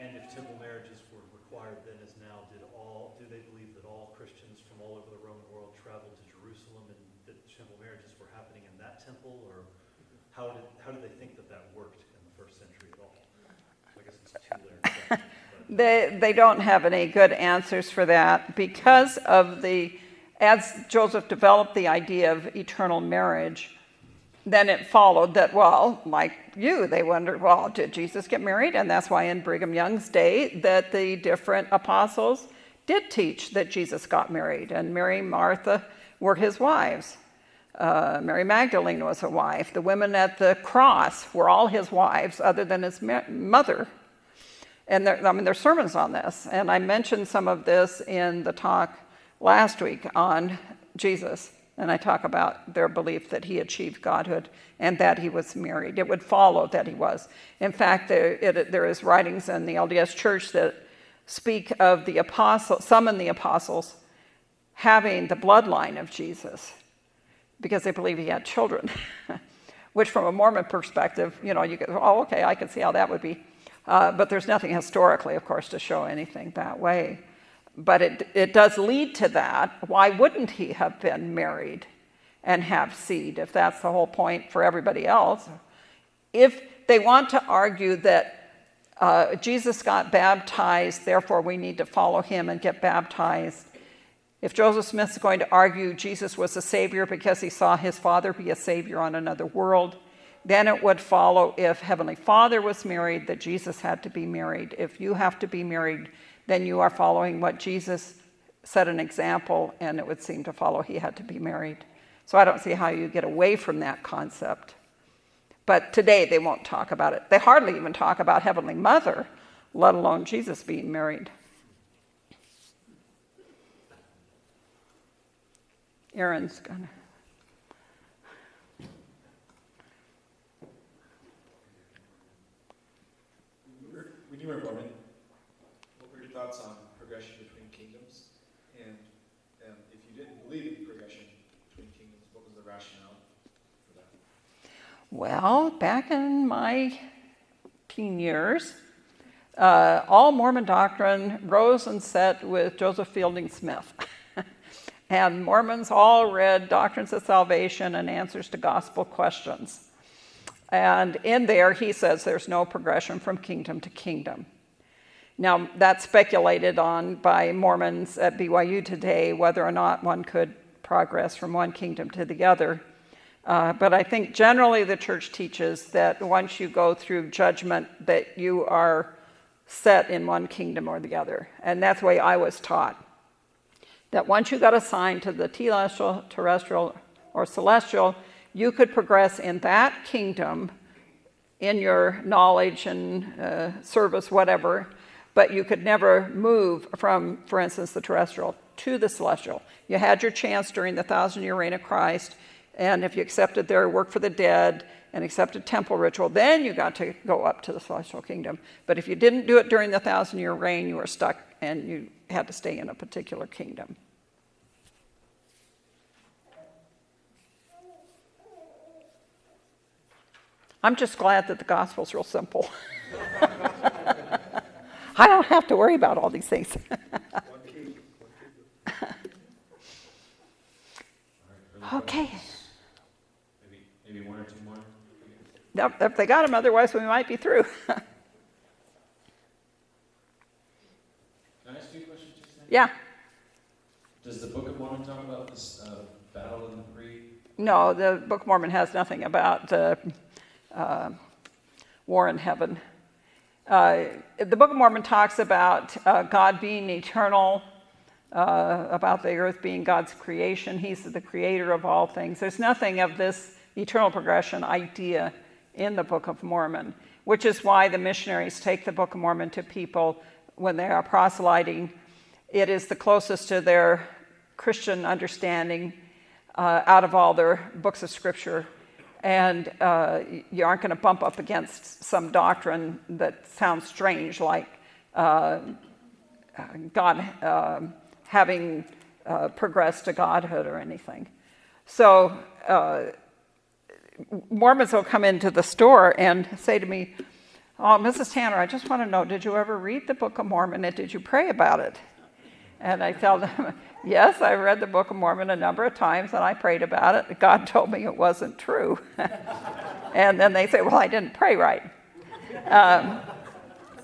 And if temple marriages were required then as now, did all, do they believe that all Christians from all over the Roman world traveled to Jerusalem and that temple marriages were happening in that temple? Or how did, how do they think that that worked in the first century at all? So I guess it's a two-layered question. but- They, they don't have any good answers for that because of the, as Joseph developed the idea of eternal marriage, then it followed that, well, like you, they wondered, well, did Jesus get married? And that's why in Brigham Young's day that the different apostles did teach that Jesus got married, and Mary and Martha were his wives. Uh, Mary Magdalene was a wife. The women at the cross were all his wives, other than his mother. And there, I mean, there's sermons on this. And I mentioned some of this in the talk last week on Jesus, and I talk about their belief that he achieved godhood and that he was married. It would follow that he was. In fact, there, it, there is writings in the LDS Church that speak of the apostles, some in the apostles having the bloodline of Jesus because they believe he had children. Which, from a Mormon perspective, you know, you go, oh, okay, I can see how that would be. Uh, but there's nothing historically, of course, to show anything that way. But it, it does lead to that. Why wouldn't he have been married and have seed if that's the whole point for everybody else? If they want to argue that uh, Jesus got baptized, therefore we need to follow him and get baptized. If Joseph Smith's going to argue Jesus was a savior because he saw his father be a savior on another world, then it would follow if Heavenly Father was married, that Jesus had to be married. If you have to be married, then you are following what Jesus set an example, and it would seem to follow he had to be married. So I don't see how you get away from that concept. But today they won't talk about it. They hardly even talk about Heavenly Mother, let alone Jesus being married. Aaron's gonna. When you were Mormon, what were your thoughts on progression between kingdoms? And um, if you didn't believe in progression between kingdoms, what was the rationale for that? Well, back in my teen years, uh, all Mormon doctrine rose and set with Joseph Fielding Smith. and Mormons all read Doctrines of Salvation and Answers to Gospel Questions. And in there, he says there's no progression from kingdom to kingdom. Now, that's speculated on by Mormons at BYU today, whether or not one could progress from one kingdom to the other. Uh, but I think generally the church teaches that once you go through judgment, that you are set in one kingdom or the other. And that's the way I was taught. That once you got assigned to the telestial, terrestrial, or celestial, you could progress in that kingdom in your knowledge and uh, service, whatever, but you could never move from, for instance, the terrestrial to the celestial. You had your chance during the thousand year reign of Christ, and if you accepted their work for the dead and accepted temple ritual, then you got to go up to the celestial kingdom. But if you didn't do it during the thousand year reign, you were stuck and you had to stay in a particular kingdom. I'm just glad that the gospel's real simple. I don't have to worry about all these things. All right, further Okay. Maybe, maybe one or two more? If if they got them, otherwise we might be through. Can I ask you a question, Jason? yeah, Does the Book of Mormon talk about this uh, battle in the pre? no, the Book of Mormon has nothing about uh, uh, war in heaven. Uh, the Book of Mormon talks about uh, God being eternal, uh, about the earth being God's creation. He's the creator of all things. There's nothing of this eternal progression idea in the Book of Mormon, which is why the missionaries take the Book of Mormon to people when they are proselyting. It is the closest to their Christian understanding uh, out of all their books of scripture and uh, you aren't going to bump up against some doctrine that sounds strange, like uh, God uh, having uh, progressed to godhood or anything. So uh, Mormons will come into the store and say to me, "Oh, Mrs. Tanner, I just want to know, did you ever read the Book of Mormon and did you pray about it?" And I tell them, yes, I read the Book of Mormon a number of times and I prayed about it. God told me it wasn't true. and then they say, well, I didn't pray right. Um,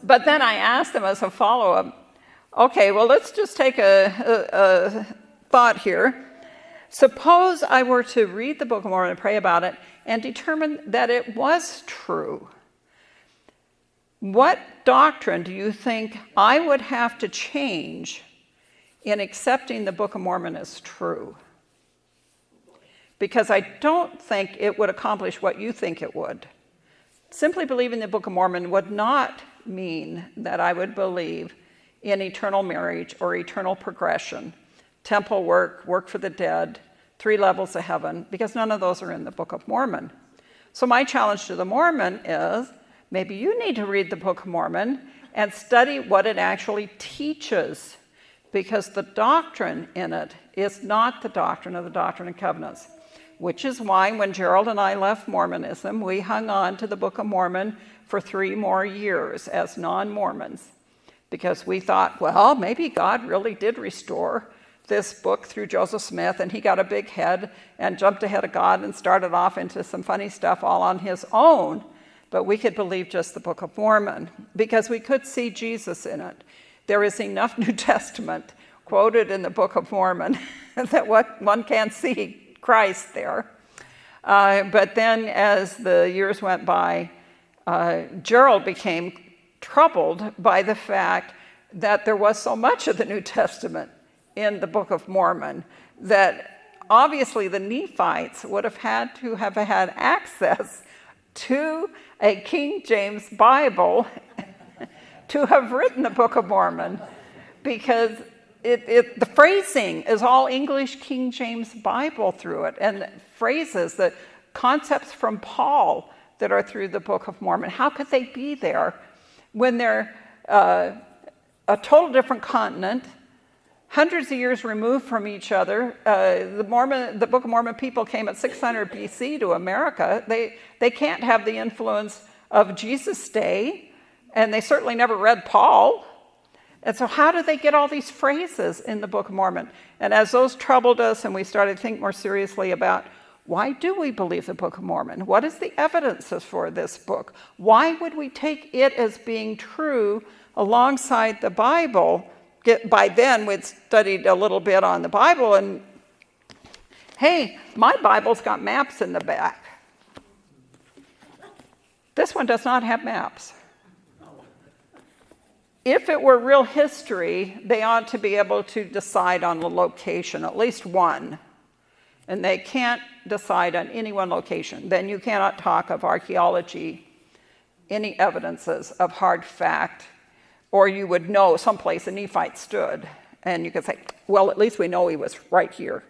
but then I asked them as a follow up, okay, well, let's just take a, a, a thought here. Suppose I were to read the Book of Mormon and pray about it and determine that it was true. What doctrine do you think I would have to change in accepting the Book of Mormon as true. Because I don't think it would accomplish what you think it would. Simply believing the Book of Mormon would not mean that I would believe in eternal marriage or eternal progression temple work, work for the dead, three levels of heaven, because none of those are in the Book of Mormon. So, my challenge to the Mormon is maybe you need to read the Book of Mormon and study what it actually teaches, because the doctrine in it is not the doctrine of the Doctrine and Covenants. Which is why, when Gerald and I left Mormonism, we hung on to the Book of Mormon for three more years as non Mormons, because we thought, well, maybe God really did restore this book through Joseph Smith, and he got a big head and jumped ahead of God and started off into some funny stuff all on his own. But we could believe just the Book of Mormon because we could see Jesus in it. There is enough New Testament quoted in the Book of Mormon that what one can't see Christ there. Uh, but then, as the years went by, uh, Gerald became troubled by the fact that there was so much of the New Testament in the Book of Mormon that obviously the Nephites would have had to have had access to a King James Bible to have written the Book of Mormon because it, it, the phrasing is all English King James Bible through it, and phrases, the concepts from Paul that are through the Book of Mormon. How could they be there when they're uh, a total different continent? hundreds of years removed from each other. Uh, the, Mormon, the Book of Mormon people came at 600 BC to America. They, they can't have the influence of Jesus' day, and they certainly never read Paul. And so, how do they get all these phrases in the Book of Mormon? And as those troubled us, and we started to think more seriously about why do we believe the Book of Mormon? What is the evidences for this book? Why would we take it as being true alongside the Bible? get, by then we'd studied a little bit on the Bible, and hey, my Bible's got maps in the back. This one does not have maps. If it were real history, they ought to be able to decide on the location, at least one. And they can't decide on any one location. Then you cannot talk of archaeology, any evidences of hard fact, or you would know someplace a Nephite stood, and you could say, well, at least we know he was right here.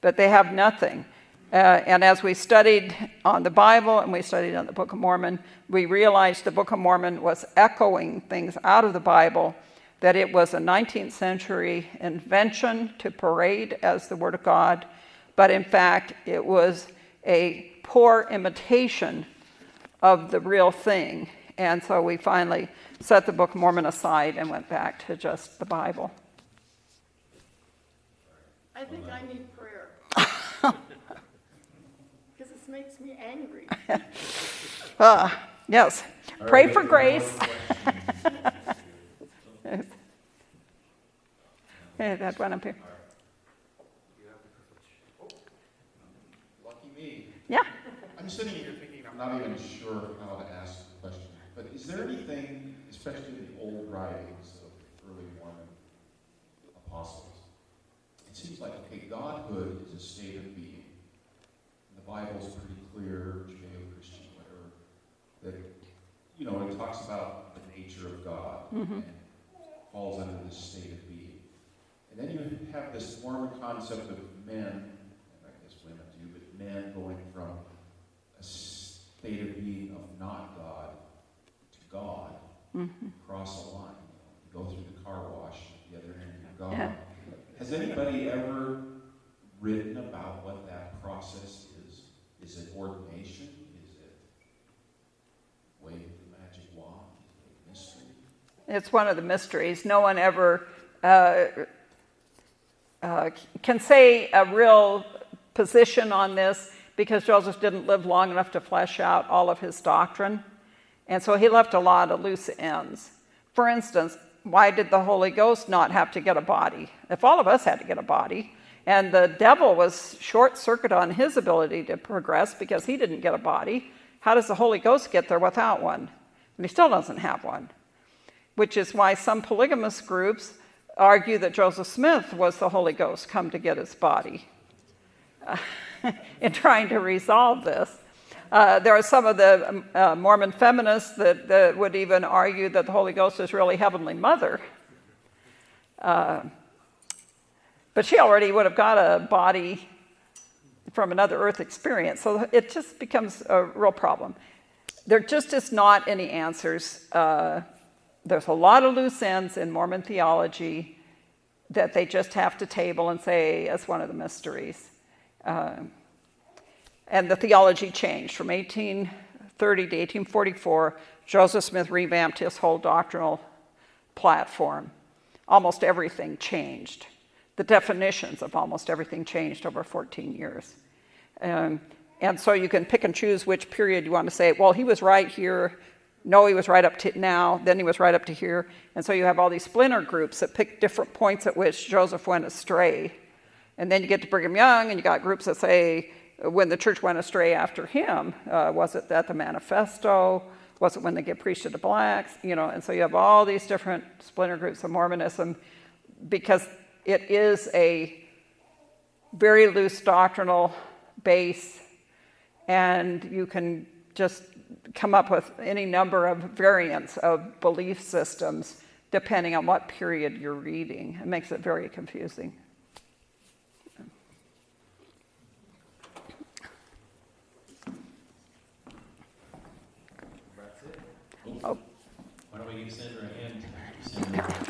But they have nothing. Uh, and as we studied on the Bible and we studied on the Book of Mormon, we realized the Book of Mormon was echoing things out of the Bible, that it was a 19th century invention to parade as the Word of God, but in fact, it was a poor imitation of the real thing. And so we finally set the Book of Mormon aside and went back to just the Bible. I think I need prayer. Because makes me angry. Uh, yes, pray for grace. Okay, that one up here. Lucky me. Yeah. I'm sitting here thinking I'm not even sure how to ask the question. But is there anything, especially in the old writings of early Mormon apostles, it seems like, okay, Godhood is a state of being. Bible's pretty clear, Judeo-Christian, whatever, that, you know, it talks about the nature of God and mm-hmm. falls under this state of being. And then you have this Mormon concept of men, and I guess women too, but men going from a state of being of not God to God, mm-hmm. cross a line, you, know, you go through the car wash, the other end you're God. Yeah. Has anybody ever written about what that process is? It ordination? Is it the magic wand? Is it mystery? It's one of the mysteries. No one ever uh, uh, can say a real position on this because Joseph didn't live long enough to flesh out all of his doctrine. And so he left a lot of loose ends. For instance, why did the Holy Ghost not have to get a body? If all of us had to get a body, and the devil was short circuit on his ability to progress because he didn't get a body, how does the Holy Ghost get there without one? And he still doesn't have one. Which is why some polygamous groups argue that Joseph Smith was the Holy Ghost come to get his body uh, in trying to resolve this. Uh, there are some of the um, uh, Mormon feminists that, that, would even argue that the Holy Ghost is really Heavenly Mother. But she already would have got a body from another Earth experience, so it just becomes a real problem. There just is not any answers. Uh, there's a lot of loose ends in Mormon theology that they just have to table and say as one of the mysteries. Uh, and the theology changed from 1830 to 1844. Joseph Smith revamped his whole doctrinal platform. Almost everything changed. The definitions of almost everything changed over 14 years. Um, and so you can pick and choose which period you want to say, well, he was right here. No, he was right up to now. Then he was right up to here. And so you have all these splinter groups that pick different points at which Joseph went astray. And then you get to Brigham Young, and you got groups that say when the church went astray after him, uh, was it that the manifesto? Was it when they get preached to the blacks? You know, and so you have all these different splinter groups of Mormonism because it is a very loose doctrinal base, and you can just come up with any number of variants of belief systems depending on what period you're reading. It makes it very confusing. Oh. Why don't we give Sandra a hand?